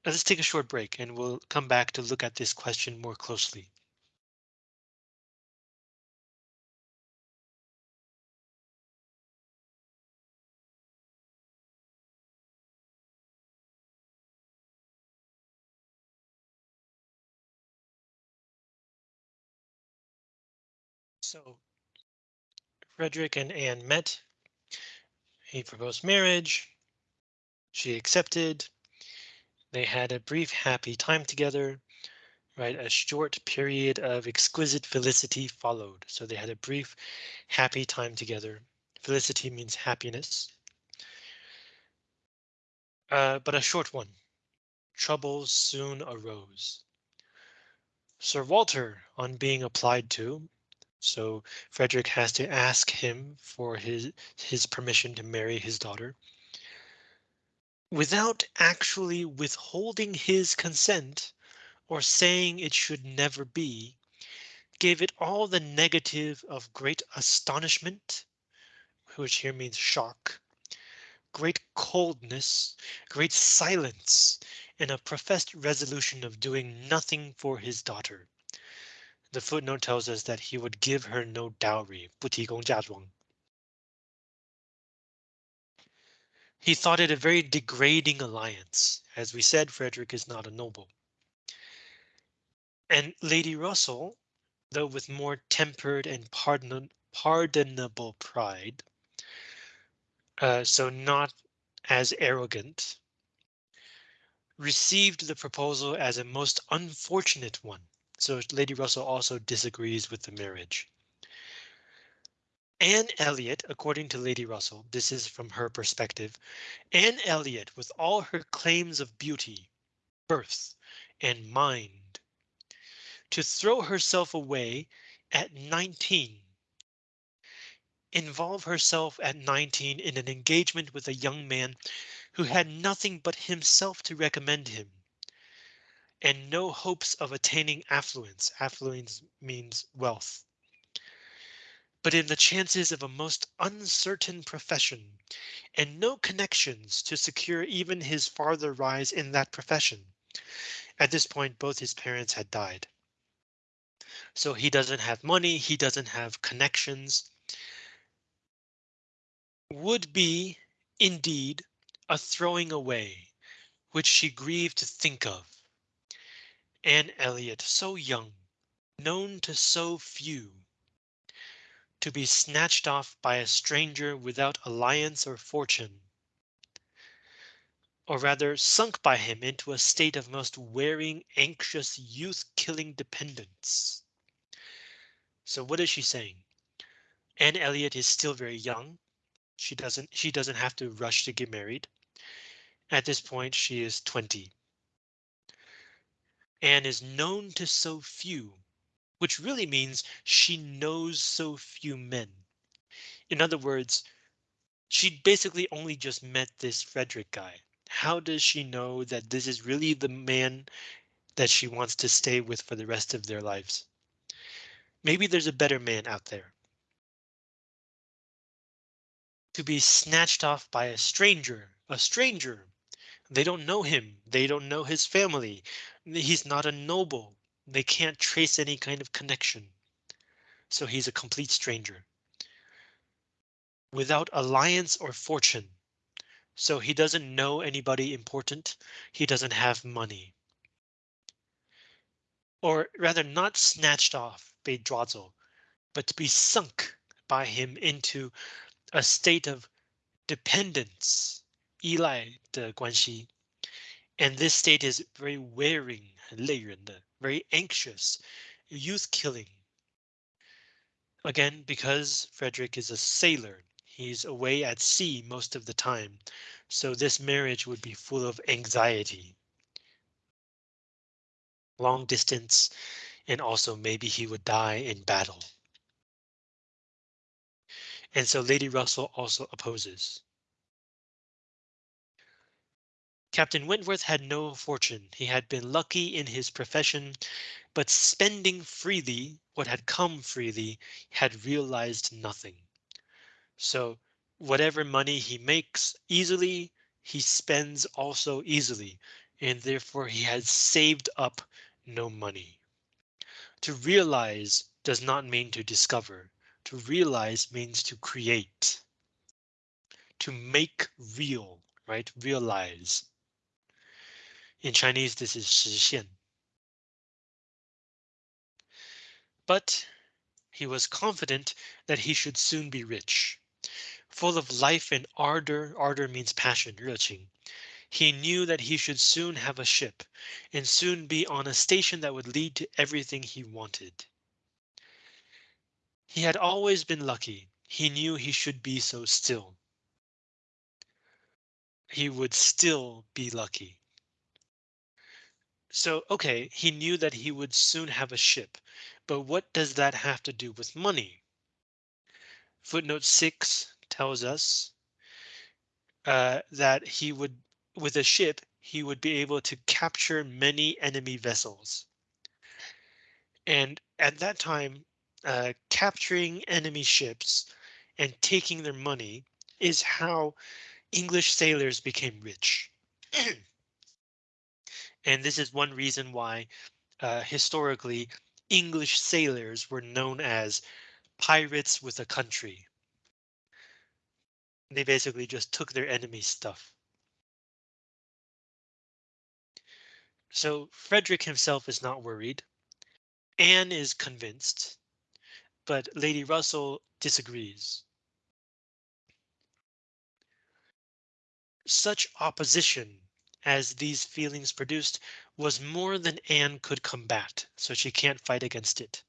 Now let's take a short break and we'll come back to look at this question more closely. So Frederick and Anne met. He proposed marriage. She accepted. They had a brief happy time together, right? A short period of exquisite felicity followed. So they had a brief happy time together. Felicity means happiness. Uh, but a short one. Troubles soon arose. Sir Walter, on being applied to, so Frederick has to ask him for his his permission to marry his daughter Without actually withholding his consent or saying it should never be, gave it all the negative of great astonishment, which here means shock, great coldness, great silence, and a professed resolution of doing nothing for his daughter. The footnote tells us that he would give her no dowry, 不提供嫁妆. He thought it a very degrading alliance. As we said, Frederick is not a noble. And Lady Russell, though with more tempered and pardon pardonable pride, uh, so not as arrogant, received the proposal as a most unfortunate one. So Lady Russell also disagrees with the marriage. Anne Elliot, according to Lady Russell, this is from her perspective, Anne Elliot, with all her claims of beauty, birth, and mind, to throw herself away at 19, involve herself at 19 in an engagement with a young man who had nothing but himself to recommend him and no hopes of attaining affluence. Affluence means wealth. But in the chances of a most uncertain profession and no connections to secure even his farther rise in that profession. At this point, both his parents had died. So he doesn't have money, he doesn't have connections. Would be, indeed, a throwing away, which she grieved to think of. Anne Elliot, so young, known to so few, to be snatched off by a stranger without alliance or fortune, or rather sunk by him into a state of most wearing, anxious, youth-killing dependence. So what is she saying? Anne Elliot is still very young. She doesn't she doesn't have to rush to get married. At this point, she is 20 and is known to so few, which really means she knows so few men. In other words, she basically only just met this Frederick guy. How does she know that this is really the man that she wants to stay with for the rest of their lives? Maybe there's a better man out there. To be snatched off by a stranger, a stranger they don't know him. They don't know his family. He's not a noble. They can't trace any kind of connection. So he's a complete stranger. Without alliance or fortune. So he doesn't know anybody important. He doesn't have money. Or rather not snatched off, 被抓走, but to be sunk by him into a state of dependence 依赖的关系. And this state is very wearing, 累人的, very anxious, youth killing. Again, because Frederick is a sailor, he's away at sea most of the time, so this marriage would be full of anxiety. Long distance, and also maybe he would die in battle. And so Lady Russell also opposes. Captain Wentworth had no fortune. He had been lucky in his profession, but spending freely what had come freely had realized nothing. So whatever money he makes easily, he spends also easily, and therefore he has saved up no money. To realize does not mean to discover. To realize means to create. To make real, right? Realize. In Chinese, this is 实现. But he was confident that he should soon be rich. Full of life and ardor, ardor means passion, 热情. He knew that he should soon have a ship and soon be on a station that would lead to everything he wanted. He had always been lucky. He knew he should be so still. He would still be lucky. So, OK, he knew that he would soon have a ship. But what does that have to do with money? Footnote 6 tells us uh, that he would with a ship, he would be able to capture many enemy vessels. And at that time, uh, capturing enemy ships and taking their money is how English sailors became rich. and this is one reason why uh, historically English sailors were known as pirates with a country. They basically just took their enemy's stuff. So Frederick himself is not worried. Anne is convinced, but Lady Russell disagrees. Such opposition as these feelings produced was more than Anne could combat, so she can't fight against it.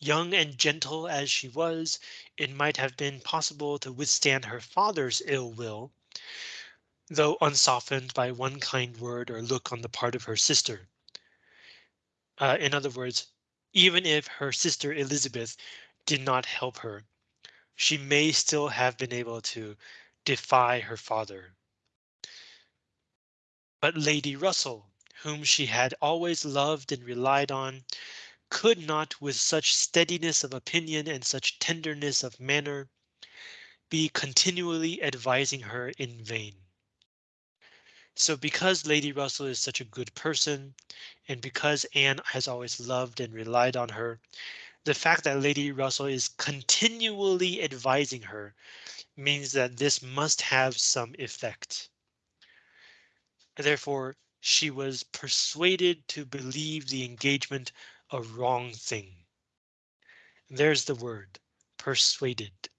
Young and gentle as she was, it might have been possible to withstand her father's ill will, though unsoftened by one kind word or look on the part of her sister. Uh, in other words, even if her sister Elizabeth did not help her, she may still have been able to defy her father. But Lady Russell, whom she had always loved and relied on, could not with such steadiness of opinion and such tenderness of manner be continually advising her in vain. So because Lady Russell is such a good person, and because Anne has always loved and relied on her, the fact that Lady Russell is continually advising her means that this must have some effect. Therefore, she was persuaded to believe the engagement a wrong thing. There's the word, persuaded.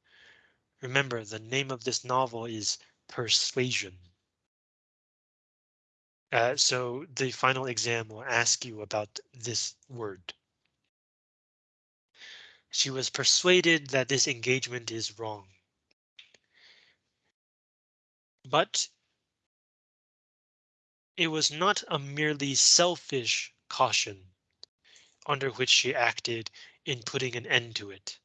Remember, the name of this novel is Persuasion. Uh, so the final exam will ask you about this word. She was persuaded that this engagement is wrong. But it was not a merely selfish caution under which she acted in putting an end to it.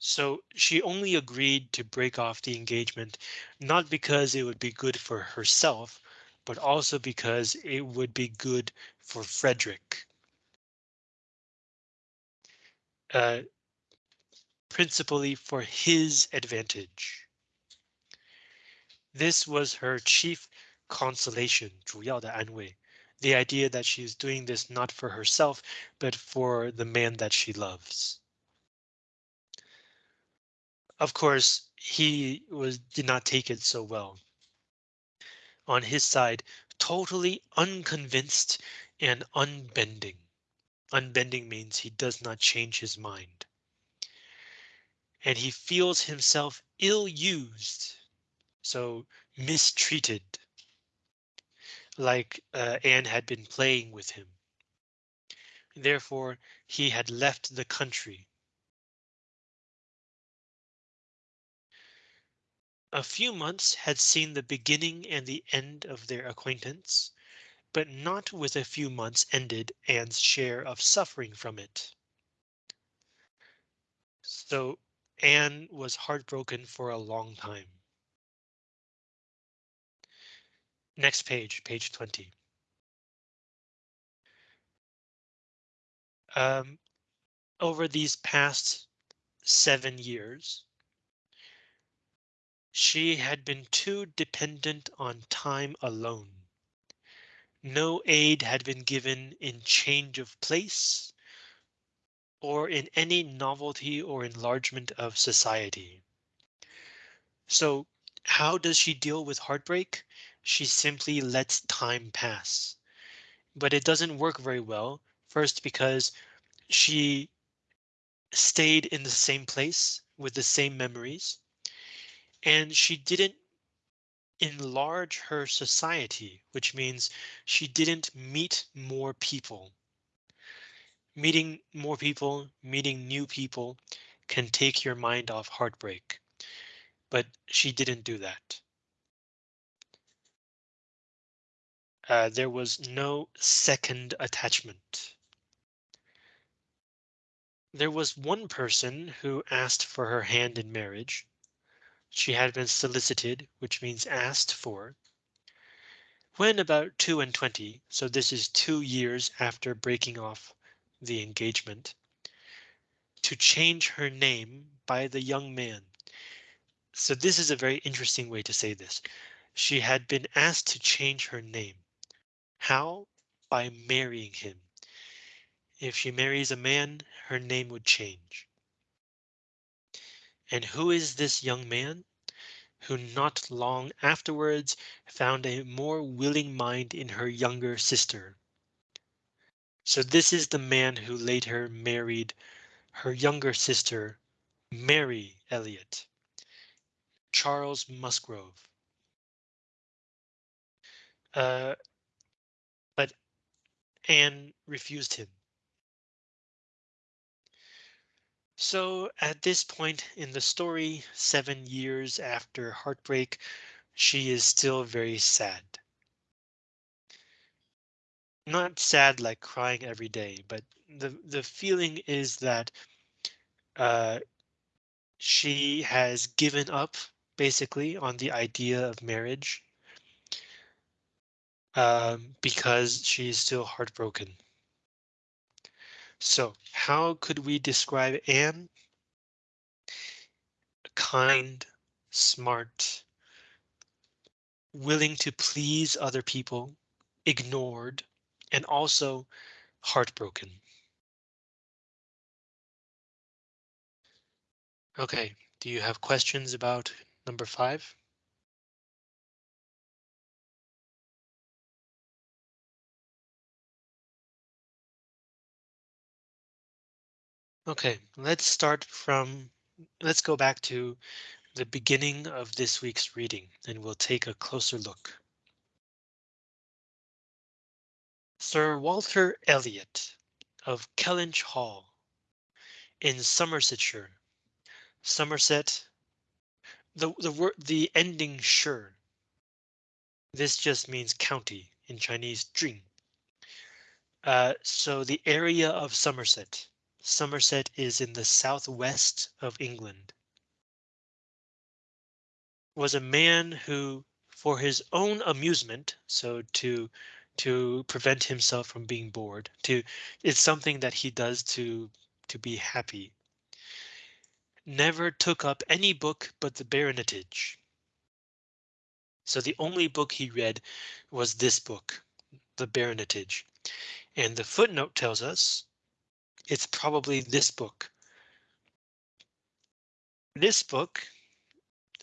So she only agreed to break off the engagement, not because it would be good for herself, but also because it would be good for Frederick. Uh, principally for his advantage. This was her chief consolation, 主要的安慰, the idea that she's doing this not for herself, but for the man that she loves. Of course, he was did not take it so well on his side, totally unconvinced and unbending. Unbending means he does not change his mind. And he feels himself ill used, so mistreated, like uh, Anne had been playing with him. Therefore, he had left the country. A few months had seen the beginning and the end of their acquaintance, but not with a few months ended Anne's share of suffering from it. So Anne was heartbroken for a long time. Next page, page 20. Um, over these past seven years, she had been too dependent on time alone. No aid had been given in change of place or in any novelty or enlargement of society. So how does she deal with heartbreak? She simply lets time pass. But it doesn't work very well. First, because she stayed in the same place with the same memories. And she didn't enlarge her society, which means she didn't meet more people. Meeting more people, meeting new people can take your mind off heartbreak. But she didn't do that. Uh, there was no second attachment. There was one person who asked for her hand in marriage. She had been solicited, which means asked for. When about two and twenty, so this is two years after breaking off the engagement, to change her name by the young man. So this is a very interesting way to say this. She had been asked to change her name. How? By marrying him. If she marries a man, her name would change. And who is this young man? Who not long afterwards found a more willing mind in her younger sister. So this is the man who later married her younger sister, Mary Elliot. Charles Musgrove. Uh, Anne refused him. So at this point in the story, seven years after heartbreak, she is still very sad. Not sad like crying every day, but the the feeling is that uh, she has given up basically on the idea of marriage um, because she's still heartbroken. So how could we describe Anne? Kind, smart, willing to please other people, ignored, and also heartbroken. Okay, do you have questions about number five? Okay, let's start from, let's go back to the beginning of this week's reading and we'll take a closer look. Sir Walter Elliot of Kellynch Hall in Somersetshire. Somerset. The the word the ending shire. This just means county in Chinese Jing. Uh, so the area of Somerset. Somerset is in the southwest of England. Was a man who, for his own amusement, so to to prevent himself from being bored, to it's something that he does to to be happy. Never took up any book but the Baronetage. So the only book he read was this book, the Baronetage. And the footnote tells us it's probably this book. This book,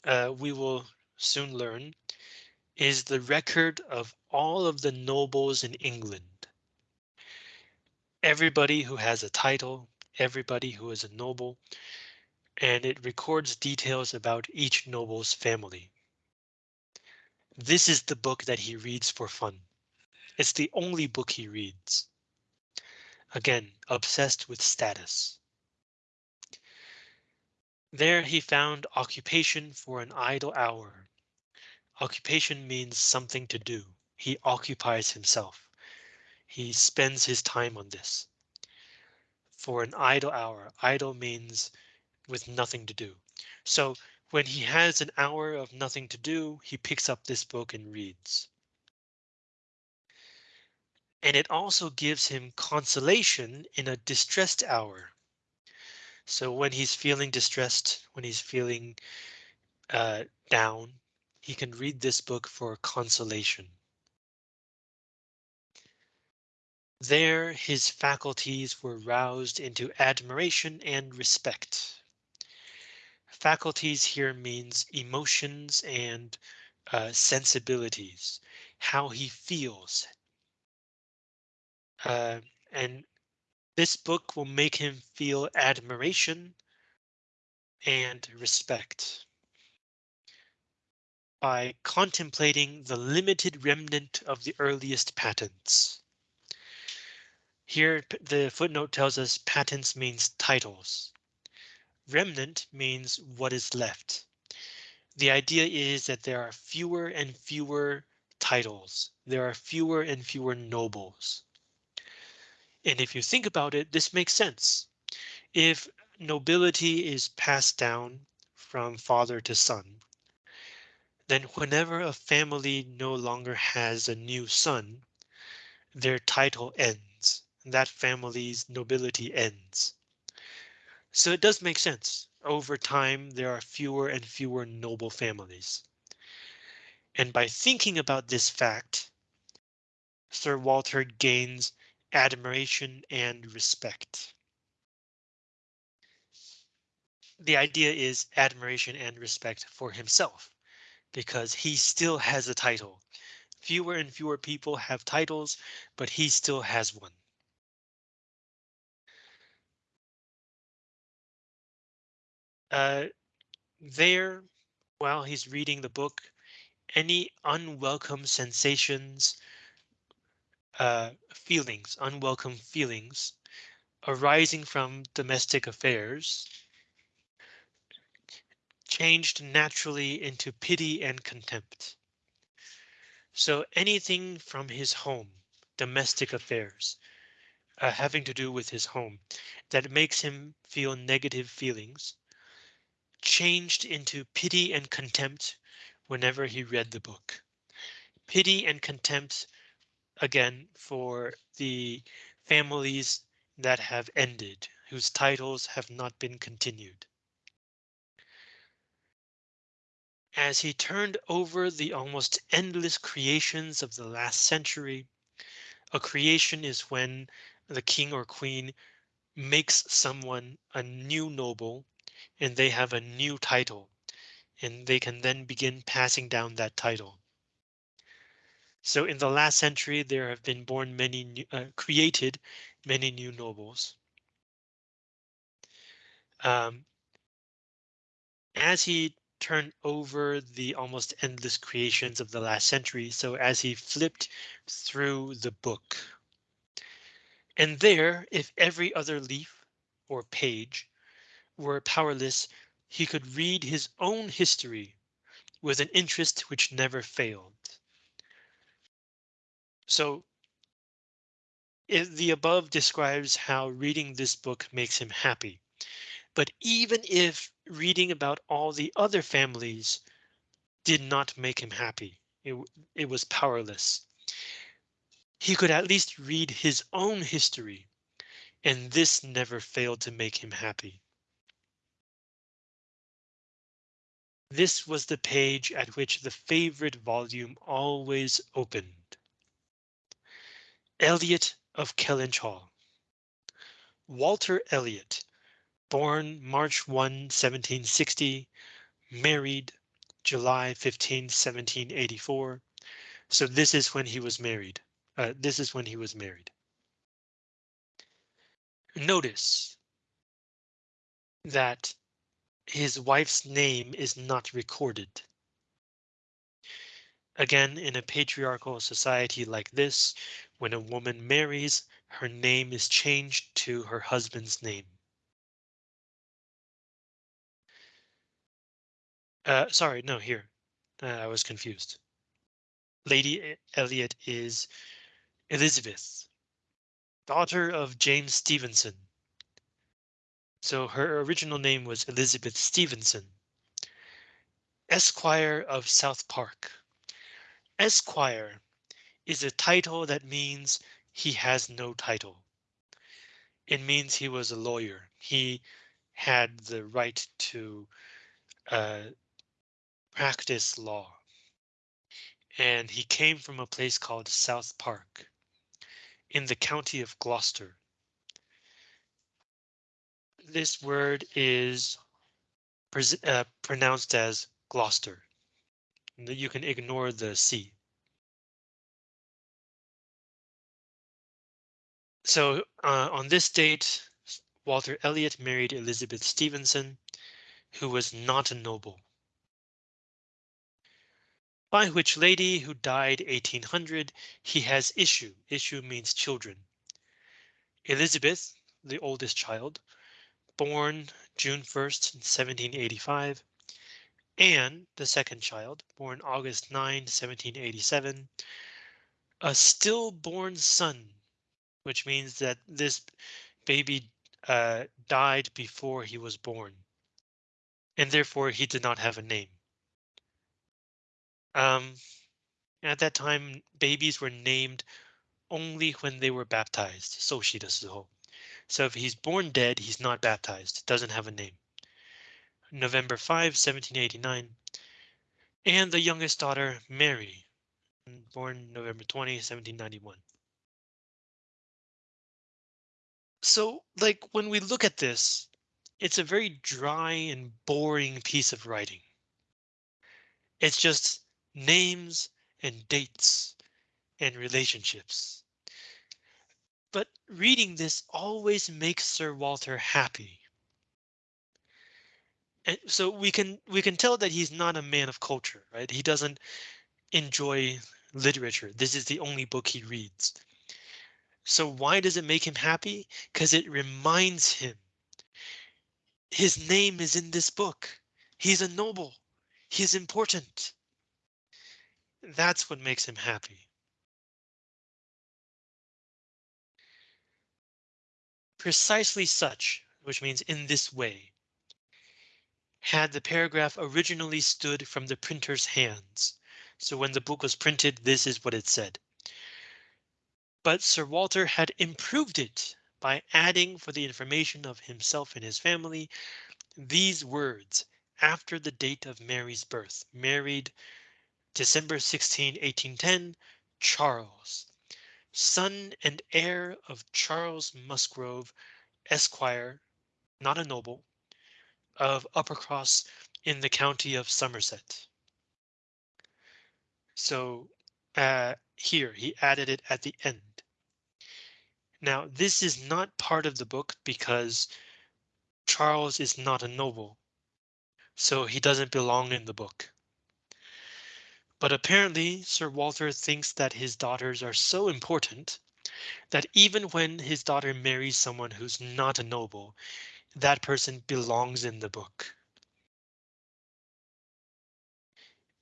uh, we will soon learn, is the record of all of the nobles in England. Everybody who has a title, everybody who is a noble, and it records details about each noble's family. This is the book that he reads for fun. It's the only book he reads. Again, obsessed with status. There he found occupation for an idle hour. Occupation means something to do. He occupies himself. He spends his time on this. For an idle hour, idle means with nothing to do. So when he has an hour of nothing to do, he picks up this book and reads. And it also gives him consolation in a distressed hour. So when he's feeling distressed, when he's feeling uh, down, he can read this book for consolation. There his faculties were roused into admiration and respect. Faculties here means emotions and uh, sensibilities, how he feels. Uh, and this book will make him feel admiration and respect. By contemplating the limited remnant of the earliest patents. Here the footnote tells us patents means titles. Remnant means what is left. The idea is that there are fewer and fewer titles. There are fewer and fewer nobles. And if you think about it, this makes sense. If nobility is passed down from father to son, then whenever a family no longer has a new son, their title ends. That family's nobility ends. So it does make sense. Over time, there are fewer and fewer noble families. And by thinking about this fact, Sir Walter gains admiration and respect. The idea is admiration and respect for himself because he still has a title. Fewer and fewer people have titles, but he still has one. Uh, there, while he's reading the book, any unwelcome sensations uh, feelings, unwelcome feelings arising from domestic affairs changed naturally into pity and contempt. So anything from his home, domestic affairs, uh, having to do with his home, that makes him feel negative feelings, changed into pity and contempt whenever he read the book. Pity and contempt again for the families that have ended, whose titles have not been continued. As he turned over the almost endless creations of the last century, a creation is when the king or queen makes someone a new noble and they have a new title and they can then begin passing down that title. So in the last century, there have been born many new, uh, created many new nobles. Um, as he turned over the almost endless creations of the last century, so as he flipped through the book. And there, if every other leaf or page were powerless, he could read his own history with an interest which never failed. So the above describes how reading this book makes him happy. But even if reading about all the other families did not make him happy, it, it was powerless. He could at least read his own history, and this never failed to make him happy. This was the page at which the favorite volume always opened. Elliot of Kellynch Hall. Walter Elliot, born March 1, 1760, married July 15, 1784. So this is when he was married. Uh, this is when he was married. Notice that his wife's name is not recorded. Again, in a patriarchal society like this, when a woman marries, her name is changed to her husband's name. Uh, sorry, no, here. Uh, I was confused. Lady Elliot is Elizabeth, daughter of James Stevenson. So her original name was Elizabeth Stevenson. Esquire of South Park. Esquire is a title that means he has no title. It means he was a lawyer. He had the right to uh, practice law. And he came from a place called South Park in the county of Gloucester. This word is uh, pronounced as Gloucester. You can ignore the C. So uh, on this date, Walter Elliot married Elizabeth Stevenson, who was not a noble. By which lady, who died 1800, he has issue. Issue means children. Elizabeth, the oldest child, born June 1st, 1785. Anne, the second child, born August 9, 1787. A stillborn son, which means that this baby uh, died before he was born. And therefore he did not have a name. Um, at that time, babies were named only when they were baptized. So she does So if he's born dead, he's not baptized, doesn't have a name. November 5, 1789. And the youngest daughter, Mary, born November 20, 1791. So, like, when we look at this, it's a very dry and boring piece of writing. It's just names and dates and relationships. But reading this always makes Sir Walter happy. And so we can we can tell that he's not a man of culture, right? He doesn't enjoy literature. This is the only book he reads. So why does it make him happy? Because it reminds him his name is in this book. He's a noble. He's important. That's what makes him happy. Precisely such, which means in this way, had the paragraph originally stood from the printer's hands. So when the book was printed, this is what it said. But Sir Walter had improved it by adding for the information of himself and his family these words after the date of Mary's birth, married December 16, 1810, Charles, son and heir of Charles Musgrove, Esquire, not a noble, of Uppercross in the county of Somerset. So uh, here he added it at the end. Now this is not part of the book because Charles is not a noble, so he doesn't belong in the book. But apparently Sir Walter thinks that his daughters are so important that even when his daughter marries someone who's not a noble, that person belongs in the book.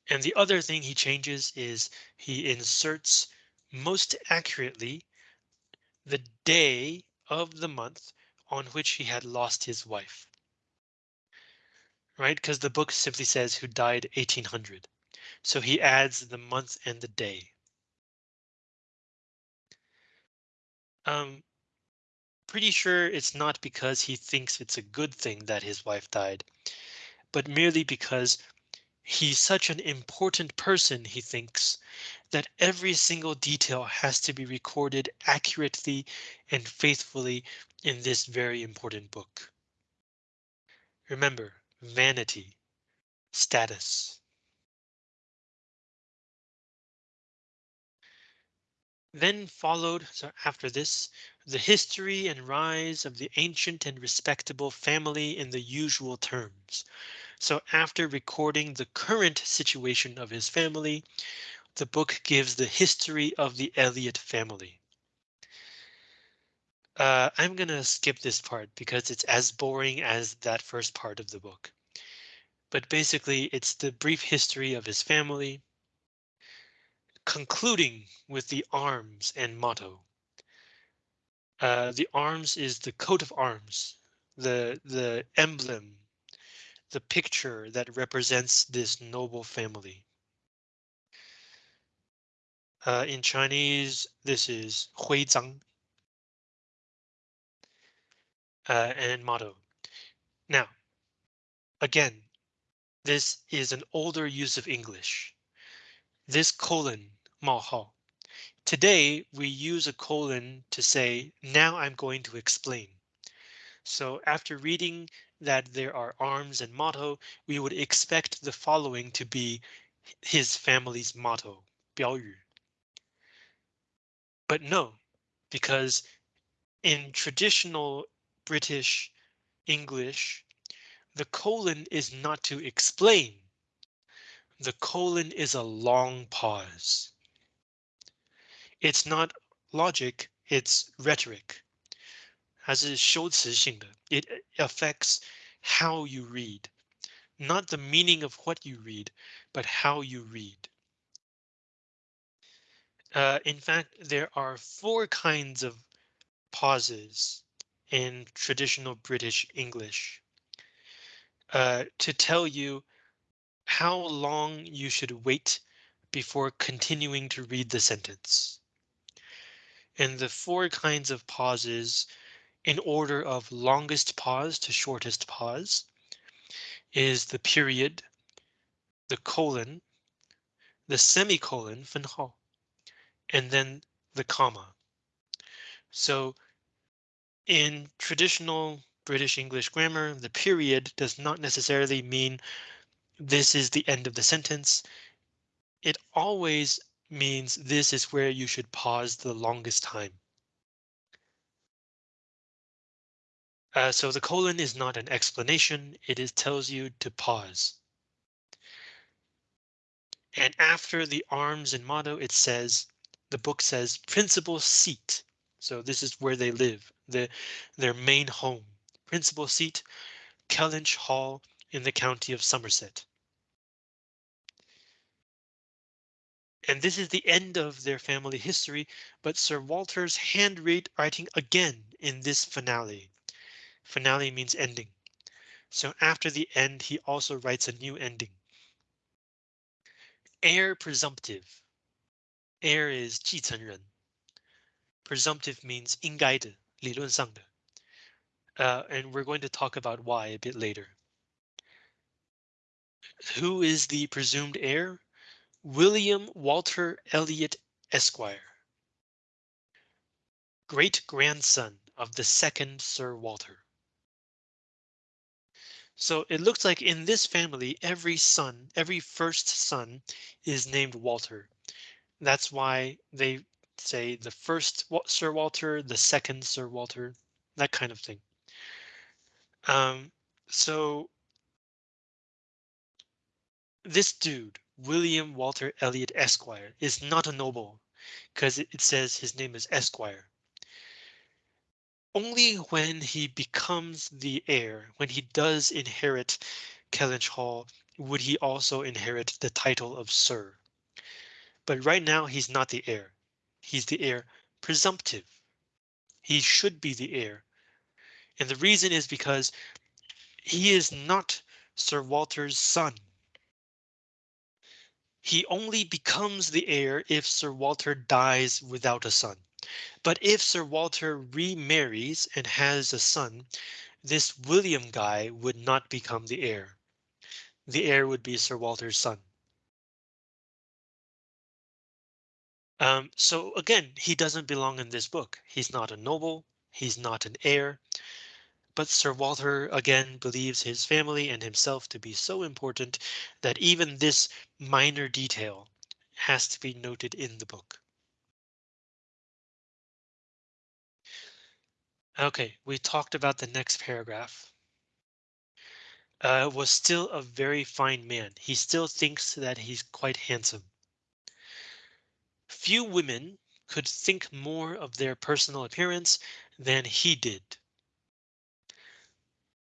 And the other thing he changes is he inserts most accurately the day of the month on which he had lost his wife. Right, because the book simply says who died 1800. So he adds the month and the day. Um, pretty sure it's not because he thinks it's a good thing that his wife died, but merely because he's such an important person, he thinks, that every single detail has to be recorded accurately and faithfully in this very important book. Remember, vanity, status. Then followed, so after this, the history and rise of the ancient and respectable family in the usual terms. So after recording the current situation of his family, the book gives the history of the Elliot family. Uh, I'm gonna skip this part because it's as boring as that first part of the book. But basically, it's the brief history of his family, concluding with the arms and motto. Uh, the arms is the coat of arms, the the emblem, the picture that represents this noble family. Uh, in Chinese, this is Hui Zhang. Uh, and motto. Now, again, this is an older use of English. This colon, Mao Today, we use a colon to say, now I'm going to explain. So after reading that there are arms and motto, we would expect the following to be his family's motto, 标语. But no, because in traditional British English, the colon is not to explain. The colon is a long pause. It's not logic, it's rhetoric. 它是修辞性的. It affects how you read, not the meaning of what you read, but how you read. Uh, in fact, there are four kinds of pauses in traditional British English uh, to tell you how long you should wait before continuing to read the sentence. And the four kinds of pauses in order of longest pause to shortest pause is the period, the colon, the semicolon, 分号, and then the comma. So in traditional British English grammar, the period does not necessarily mean this is the end of the sentence. It always means this is where you should pause the longest time. Uh, so the colon is not an explanation, it is tells you to pause. And after the arms and motto, it says the book says principal seat. So this is where they live, the, their main home. Principal seat, Kellynch Hall in the county of Somerset. And this is the end of their family history, but Sir Walter's handwriting again in this finale. Finale means ending. So after the end, he also writes a new ending. Heir presumptive Heir is 继承人. Presumptive means 应该的,理论上的. Uh, and we're going to talk about why a bit later. Who is the presumed heir? William Walter Elliot Esquire. Great grandson of the second Sir Walter. So it looks like in this family, every son, every first son is named Walter. That's why they say the first Sir Walter, the second Sir Walter, that kind of thing. Um, so this dude, William Walter Elliot Esquire, is not a noble because it, says his name is Esquire only when he becomes the heir, when he does inherit Kellynch Hall, would he also inherit the title of Sir. But right now he's not the heir. He's the heir presumptive. He should be the heir. And the reason is because he is not Sir Walter's son. He only becomes the heir if Sir Walter dies without a son. But if Sir Walter remarries and has a son, this William guy would not become the heir. The heir would be Sir Walter's son. Um, so again, he doesn't belong in this book. He's not a noble. He's not an heir. But Sir Walter again believes his family and himself to be so important that even this minor detail has to be noted in the book. OK, we talked about the next paragraph. Uh, was still a very fine man. He still thinks that he's quite handsome. Few women could think more of their personal appearance than he did.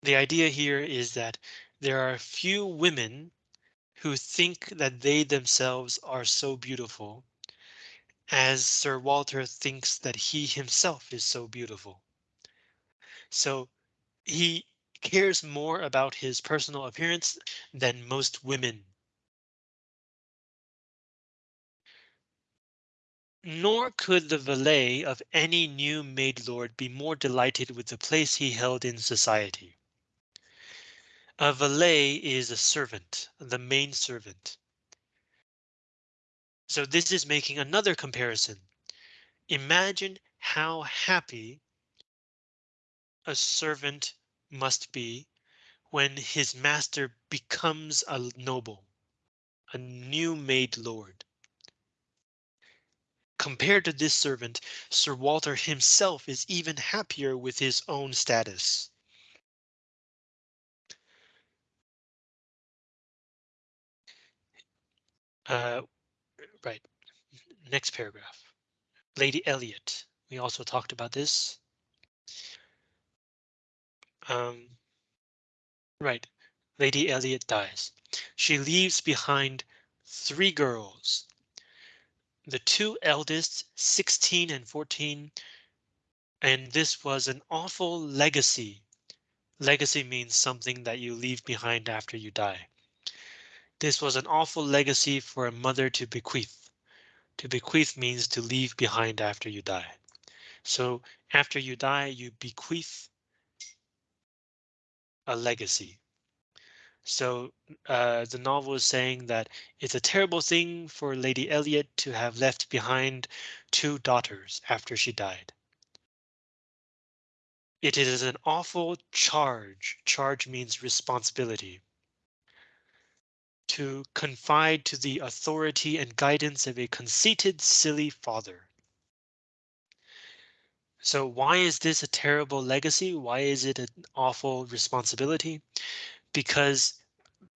The idea here is that there are few women who think that they themselves are so beautiful as Sir Walter thinks that he himself is so beautiful. So he cares more about his personal appearance than most women. Nor could the valet of any new made lord be more delighted with the place he held in society. A valet is a servant, the main servant. So this is making another comparison. Imagine how happy a servant must be when his master becomes a noble, a new made lord. Compared to this servant, Sir Walter himself is even happier with his own status. Uh, right. Next paragraph. Lady Elliot. We also talked about this. Um, right. Lady Elliot dies. She leaves behind three girls. The two eldest, 16 and 14, and this was an awful legacy. Legacy means something that you leave behind after you die. This was an awful legacy for a mother to bequeath. To bequeath means to leave behind after you die. So after you die, you bequeath a legacy. So uh, the novel is saying that it's a terrible thing for Lady Elliot to have left behind two daughters after she died. It is an awful charge. Charge means responsibility to confide to the authority and guidance of a conceited, silly father. So why is this a terrible legacy? Why is it an awful responsibility? Because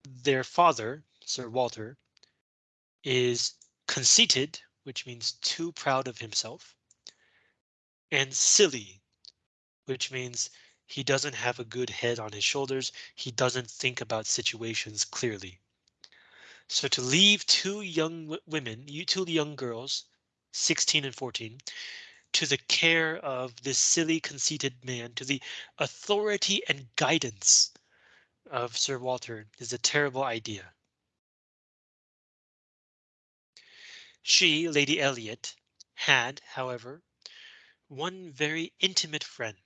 their father, Sir Walter, is conceited, which means too proud of himself, and silly, which means he doesn't have a good head on his shoulders. He doesn't think about situations clearly. So to leave two young women, you two young girls, 16 and 14, to the care of this silly conceited man, to the authority and guidance of Sir Walter is a terrible idea. She, Lady Elliot, had, however, one very intimate friend,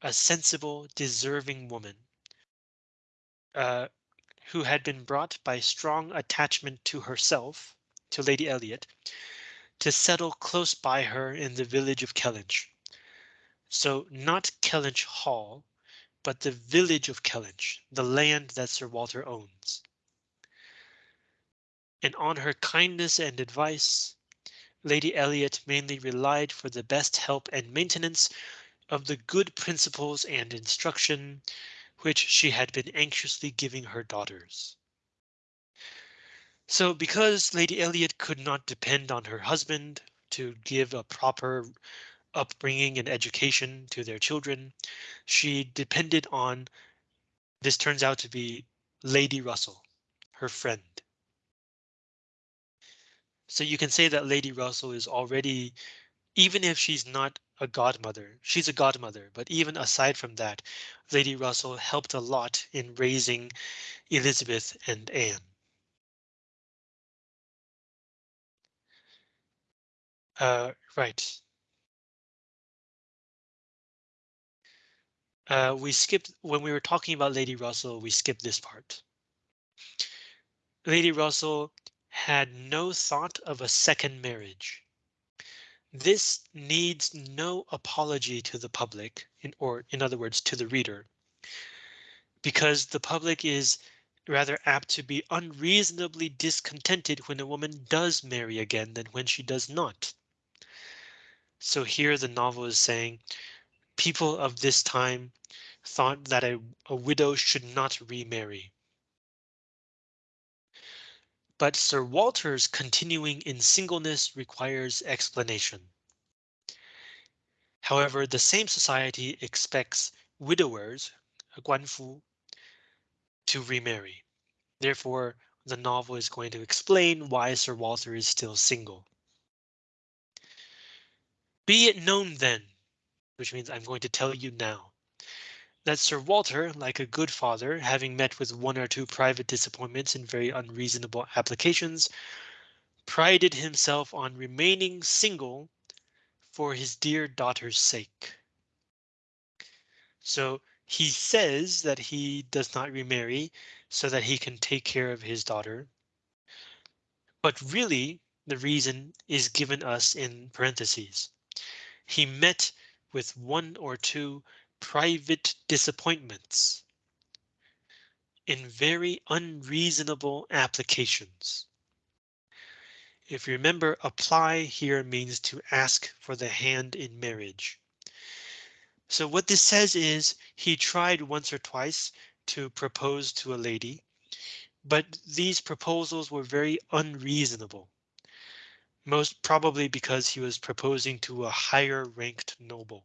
a sensible, deserving woman, uh, who had been brought by strong attachment to herself, to Lady Elliot, to settle close by her in the village of Kellynch. So not Kellynch Hall, but the village of Kellynch, the land that Sir Walter owns. And on her kindness and advice, Lady Elliot mainly relied for the best help and maintenance of the good principles and instruction which she had been anxiously giving her daughters. So because Lady Elliot could not depend on her husband to give a proper upbringing and education to their children, she depended on this turns out to be Lady Russell, her friend. So you can say that Lady Russell is already, even if she's not a godmother. She's a godmother, but even aside from that, Lady Russell helped a lot in raising Elizabeth and Anne. Uh, right. Uh, we skipped when we were talking about Lady Russell, we skipped this part. Lady Russell had no thought of a second marriage. This needs no apology to the public, in, or in other words, to the reader, because the public is rather apt to be unreasonably discontented when a woman does marry again than when she does not. So here the novel is saying people of this time thought that a, a widow should not remarry. But Sir Walter's continuing in singleness requires explanation. However, the same society expects widowers, uh, guanfu, to remarry. Therefore, the novel is going to explain why Sir Walter is still single. Be it known then, which means I'm going to tell you now, that Sir Walter, like a good father, having met with one or two private disappointments and very unreasonable applications, prided himself on remaining single for his dear daughter's sake. So he says that he does not remarry so that he can take care of his daughter. But really, the reason is given us in parentheses. He met with one or two private disappointments in very unreasonable applications. If you remember, apply here means to ask for the hand in marriage. So what this says is he tried once or twice to propose to a lady, but these proposals were very unreasonable. Most probably because he was proposing to a higher ranked noble.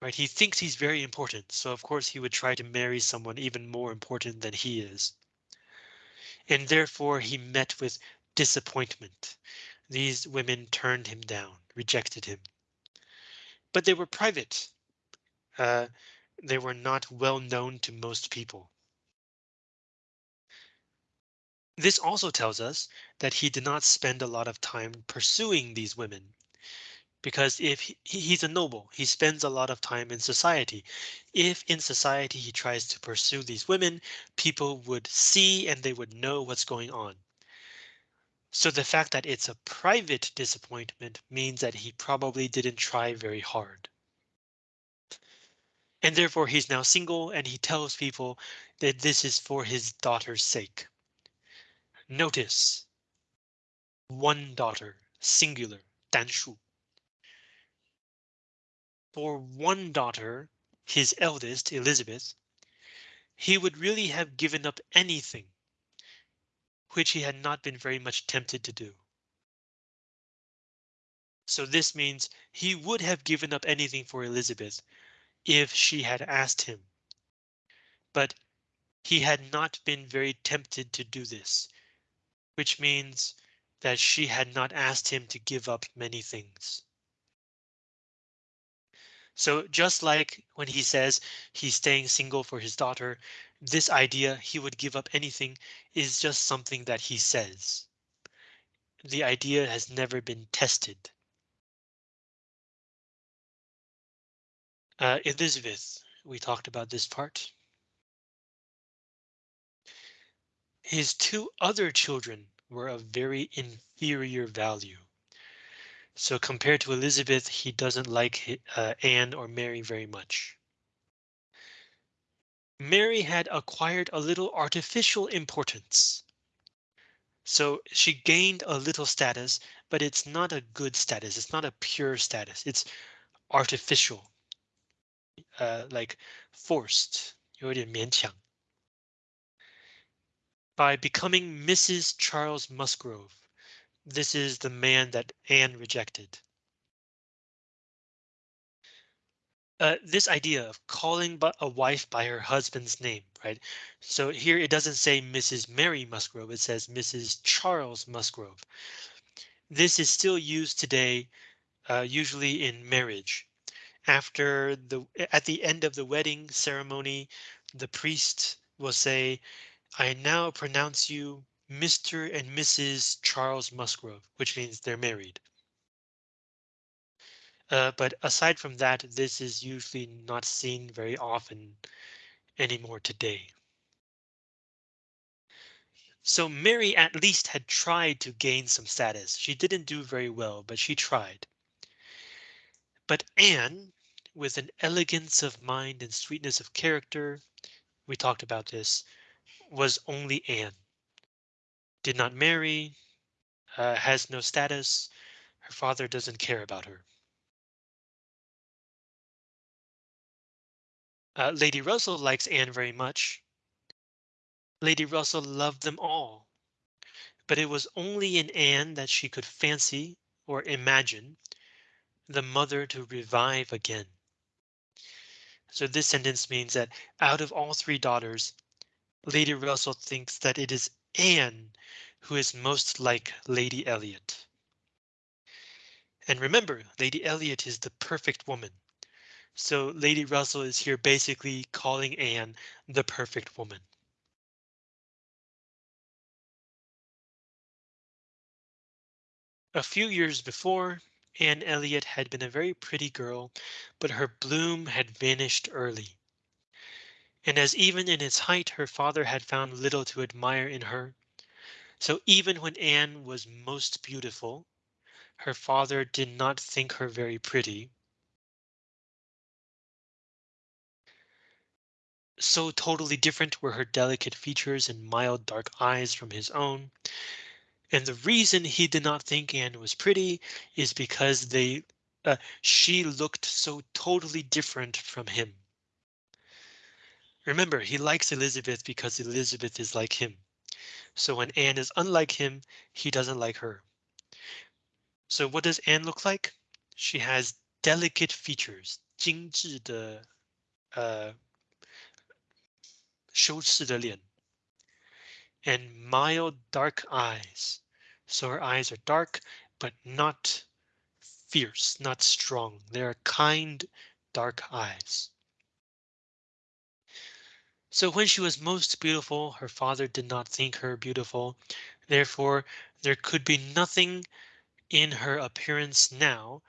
Right, he thinks he's very important, so of course he would try to marry someone even more important than he is. And therefore he met with disappointment. These women turned him down, rejected him. But they were private. Uh, they were not well known to most people. This also tells us that he did not spend a lot of time pursuing these women. Because if he, he's a noble, he spends a lot of time in society. If in society he tries to pursue these women, people would see and they would know what's going on. So the fact that it's a private disappointment means that he probably didn't try very hard. And therefore he's now single and he tells people that this is for his daughter's sake. Notice one daughter, singular, 单数. For one daughter, his eldest, Elizabeth, he would really have given up anything which he had not been very much tempted to do. So this means he would have given up anything for Elizabeth if she had asked him. But he had not been very tempted to do this, which means that she had not asked him to give up many things. So just like when he says he's staying single for his daughter, this idea he would give up anything is just something that he says. The idea has never been tested. Uh, Elizabeth, we talked about this part. His two other children were of very inferior value. So compared to Elizabeth, he doesn't like uh, Anne or Mary very much. Mary had acquired a little artificial importance. So she gained a little status, but it's not a good status. It's not a pure status. It's artificial, uh, like forced, 有点勉强. By becoming Mrs. Charles Musgrove, this is the man that Anne rejected. uh, this idea of calling a wife by her husband's name, right? So here it doesn't say Mrs. Mary Musgrove, it says Mrs. Charles Musgrove. This is still used today, uh, usually in marriage. After the at the end of the wedding ceremony, the priest will say, I now pronounce you Mr. and Mrs. Charles Musgrove, which means they're married. Uh, but aside from that, this is usually not seen very often anymore today. So Mary at least had tried to gain some status. She didn't do very well, but she tried. But Anne, with an elegance of mind and sweetness of character, we talked about this, was only Anne. Did not marry, uh, has no status, her father doesn't care about her. Uh, Lady Russell likes Anne very much. Lady Russell loved them all. But it was only in Anne that she could fancy or imagine the mother to revive again. So this sentence means that out of all three daughters, Lady Russell thinks that it is Anne who is most like Lady Elliot. And remember, Lady Elliot is the perfect woman. So Lady Russell is here basically calling Anne the perfect woman. A few years before, Anne Elliot had been a very pretty girl, but her bloom had vanished early. And as even in its height her father had found little to admire in her, so even when Anne was most beautiful, her father did not think her very pretty. So totally different were her delicate features and mild dark eyes from his own. And the reason he did not think Anne was pretty is because they uh, she looked so totally different from him. Remember, he likes Elizabeth because Elizabeth is like him. So when Anne is unlike him, he doesn't like her. So what does Anne look like? She has delicate features, 精致的呃修饰的脸 and mild dark eyes. So her eyes are dark, but not fierce, not strong. They are kind, dark eyes. So when she was most beautiful, her father did not think her beautiful. Therefore, there could be nothing in her appearance now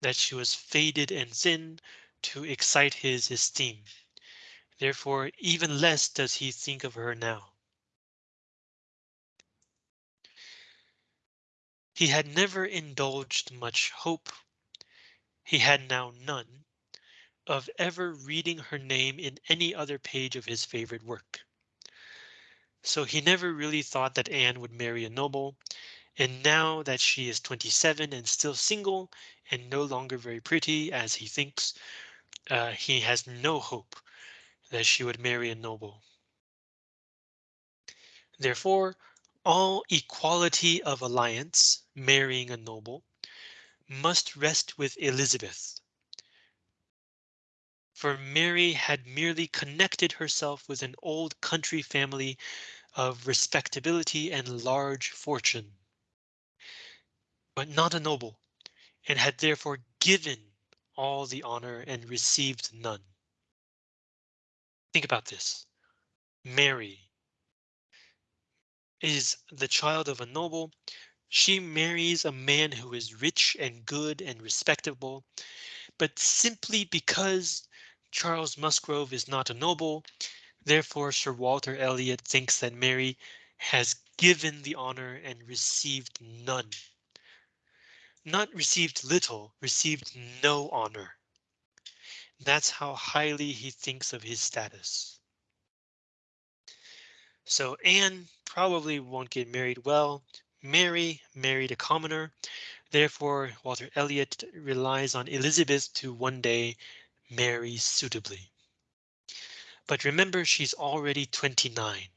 that she was faded and thin to excite his esteem. Therefore, even less does he think of her now. He had never indulged much hope. He had now none of ever reading her name in any other page of his favorite work. So he never really thought that Anne would marry a noble, and now that she is 27 and still single and no longer very pretty as he thinks, uh, he has no hope that she would marry a noble. Therefore, all equality of alliance, marrying a noble, must rest with Elizabeth. For Mary had merely connected herself with an old country family of respectability and large fortune, but not a noble, and had therefore given all the honor and received none. Think about this. Mary, is the child of a noble. She marries a man who is rich and good and respectable, but simply because Charles Musgrove is not a noble, therefore Sir Walter Elliot thinks that Mary has given the honor and received none. Not received little, received no honor. That's how highly he thinks of his status. So Anne probably won't get married well. Mary married a commoner. Therefore, Walter Elliot relies on Elizabeth to one day marry suitably. But remember, she's already 29.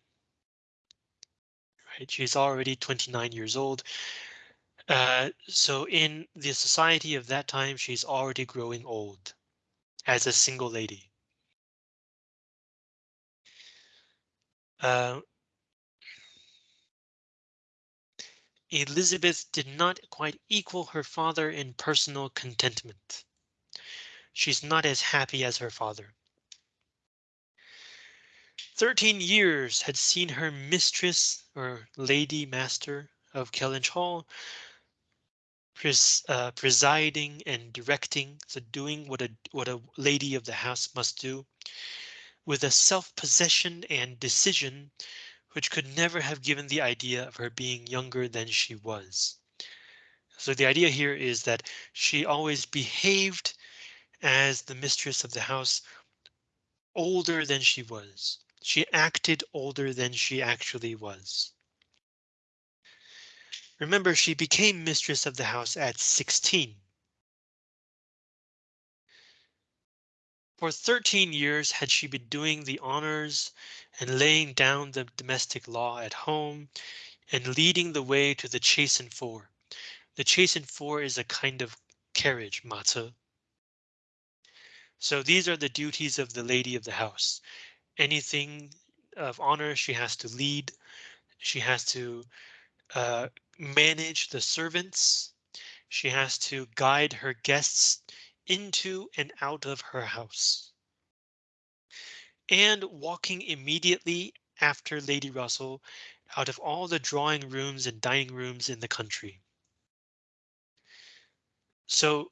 Right, she's already 29 years old. Uh, so in the society of that time, she's already growing old as a single lady. Uh, Elizabeth did not quite equal her father in personal contentment. She's not as happy as her father. Thirteen years had seen her mistress or lady master of Kellynch Hall pres uh, presiding and directing, so doing what a what a lady of the house must do, with a self-possession and decision which could never have given the idea of her being younger than she was. So the idea here is that she always behaved as the mistress of the house older than she was. She acted older than she actually was. Remember, she became mistress of the house at 16. For 13 years had she been doing the honors and laying down the domestic law at home and leading the way to the chaise and four. The chaise and four is a kind of carriage, 马车. So these are the duties of the lady of the house. Anything of honor she has to lead. She has to uh, manage the servants. She has to guide her guests into and out of her house. And walking immediately after Lady Russell out of all the drawing rooms and dining rooms in the country. So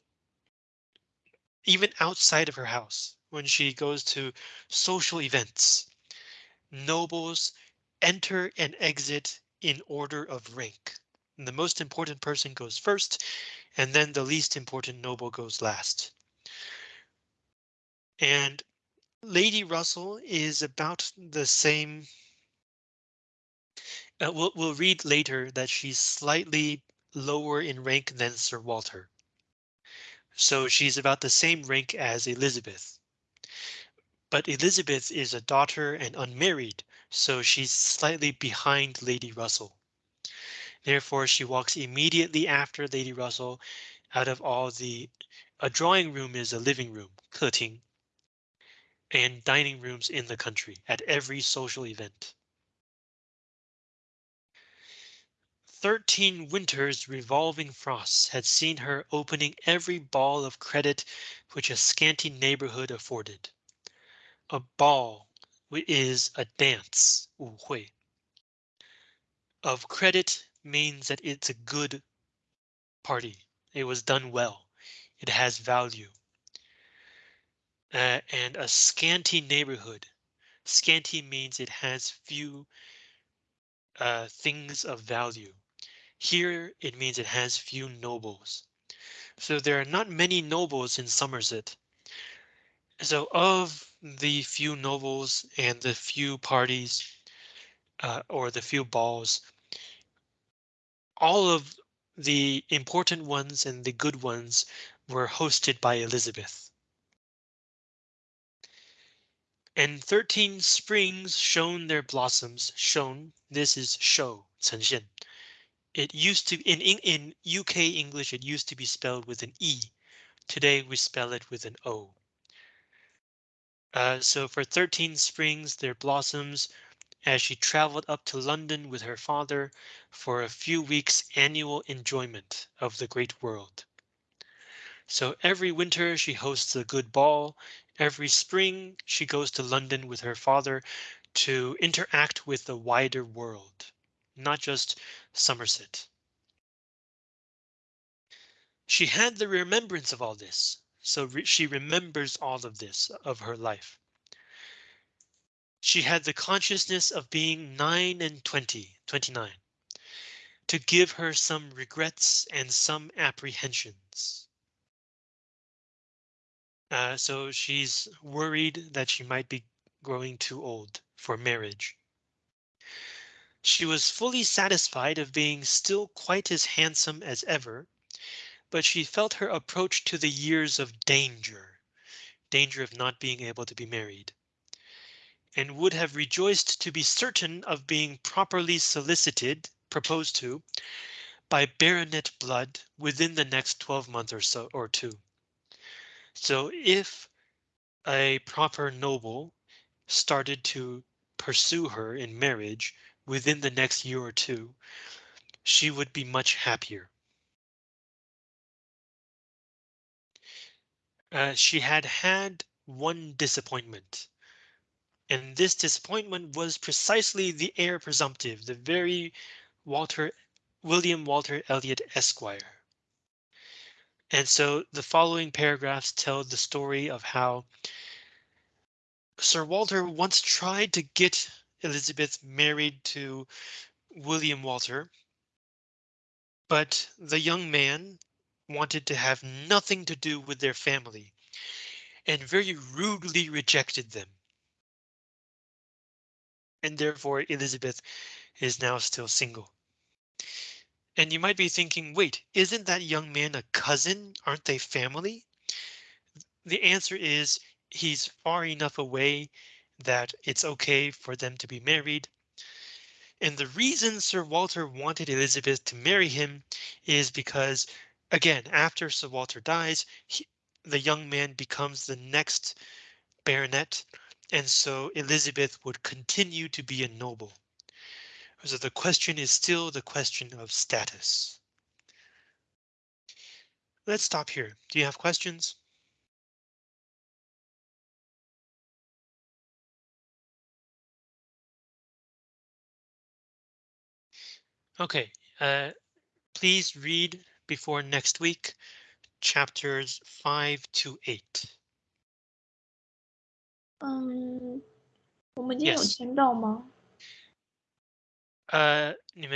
even outside of her house, when she goes to social events, nobles enter and exit in order of rank. And the most important person goes first, and then the least important noble goes last. And Lady Russell is about the same. Uh, we'll, we'll read later that she's slightly lower in rank than Sir Walter. So she's about the same rank as Elizabeth. But Elizabeth is a daughter and unmarried, so she's slightly behind Lady Russell. Therefore, she walks immediately after Lady Russell out of all the a drawing room is a living room, and dining rooms in the country at every social event. 13 winters revolving frosts had seen her opening every ball of credit which a scanty neighborhood afforded. A ball is a dance. Of credit means that it's a good party. It was done well. It has value. Uh, and a scanty neighborhood. Scanty means it has few uh, things of value. Here it means it has few nobles. So there are not many nobles in Somerset. So of the few nobles and the few parties uh, or the few balls, all of the important ones and the good ones were hosted by Elizabeth. And 13 springs shone their blossoms, shone, this is show, 呈现. It used to in, in UK English it used to be spelled with an E. Today we spell it with an O. Uh, so for 13 springs their blossoms as she traveled up to London with her father for a few weeks annual enjoyment of the great world. So every winter she hosts a good ball. Every spring she goes to London with her father to interact with the wider world not just Somerset. She had the remembrance of all this, so re she remembers all of this of her life. She had the consciousness of being 9 and 20, 29, to give her some regrets and some apprehensions. Uh, so she's worried that she might be growing too old for marriage. She was fully satisfied of being still quite as handsome as ever, but she felt her approach to the years of danger, danger of not being able to be married, and would have rejoiced to be certain of being properly solicited, proposed to, by baronet blood within the next 12 months or so or two. So if a proper noble started to pursue her in marriage, within the next year or two, she would be much happier. Uh, she had had one disappointment. And this disappointment was precisely the heir presumptive, the very Walter William Walter Elliot Esquire. And so the following paragraphs tell the story of how Sir Walter once tried to get Elizabeth married to William Walter. But the young man wanted to have nothing to do with their family and very rudely rejected them. And therefore Elizabeth is now still single. And you might be thinking, wait, isn't that young man a cousin? Aren't they family? The answer is he's far enough away that it's OK for them to be married. And the reason Sir Walter wanted Elizabeth to marry him is because again, after Sir Walter dies, he, the young man becomes the next baronet, and so Elizabeth would continue to be a noble. So the question is still the question of status. Let's stop here. Do you have questions? Okay, uh, please read before next week, chapters five to eight. 嗯，我们今天有 Yes. 签到吗？呃，你们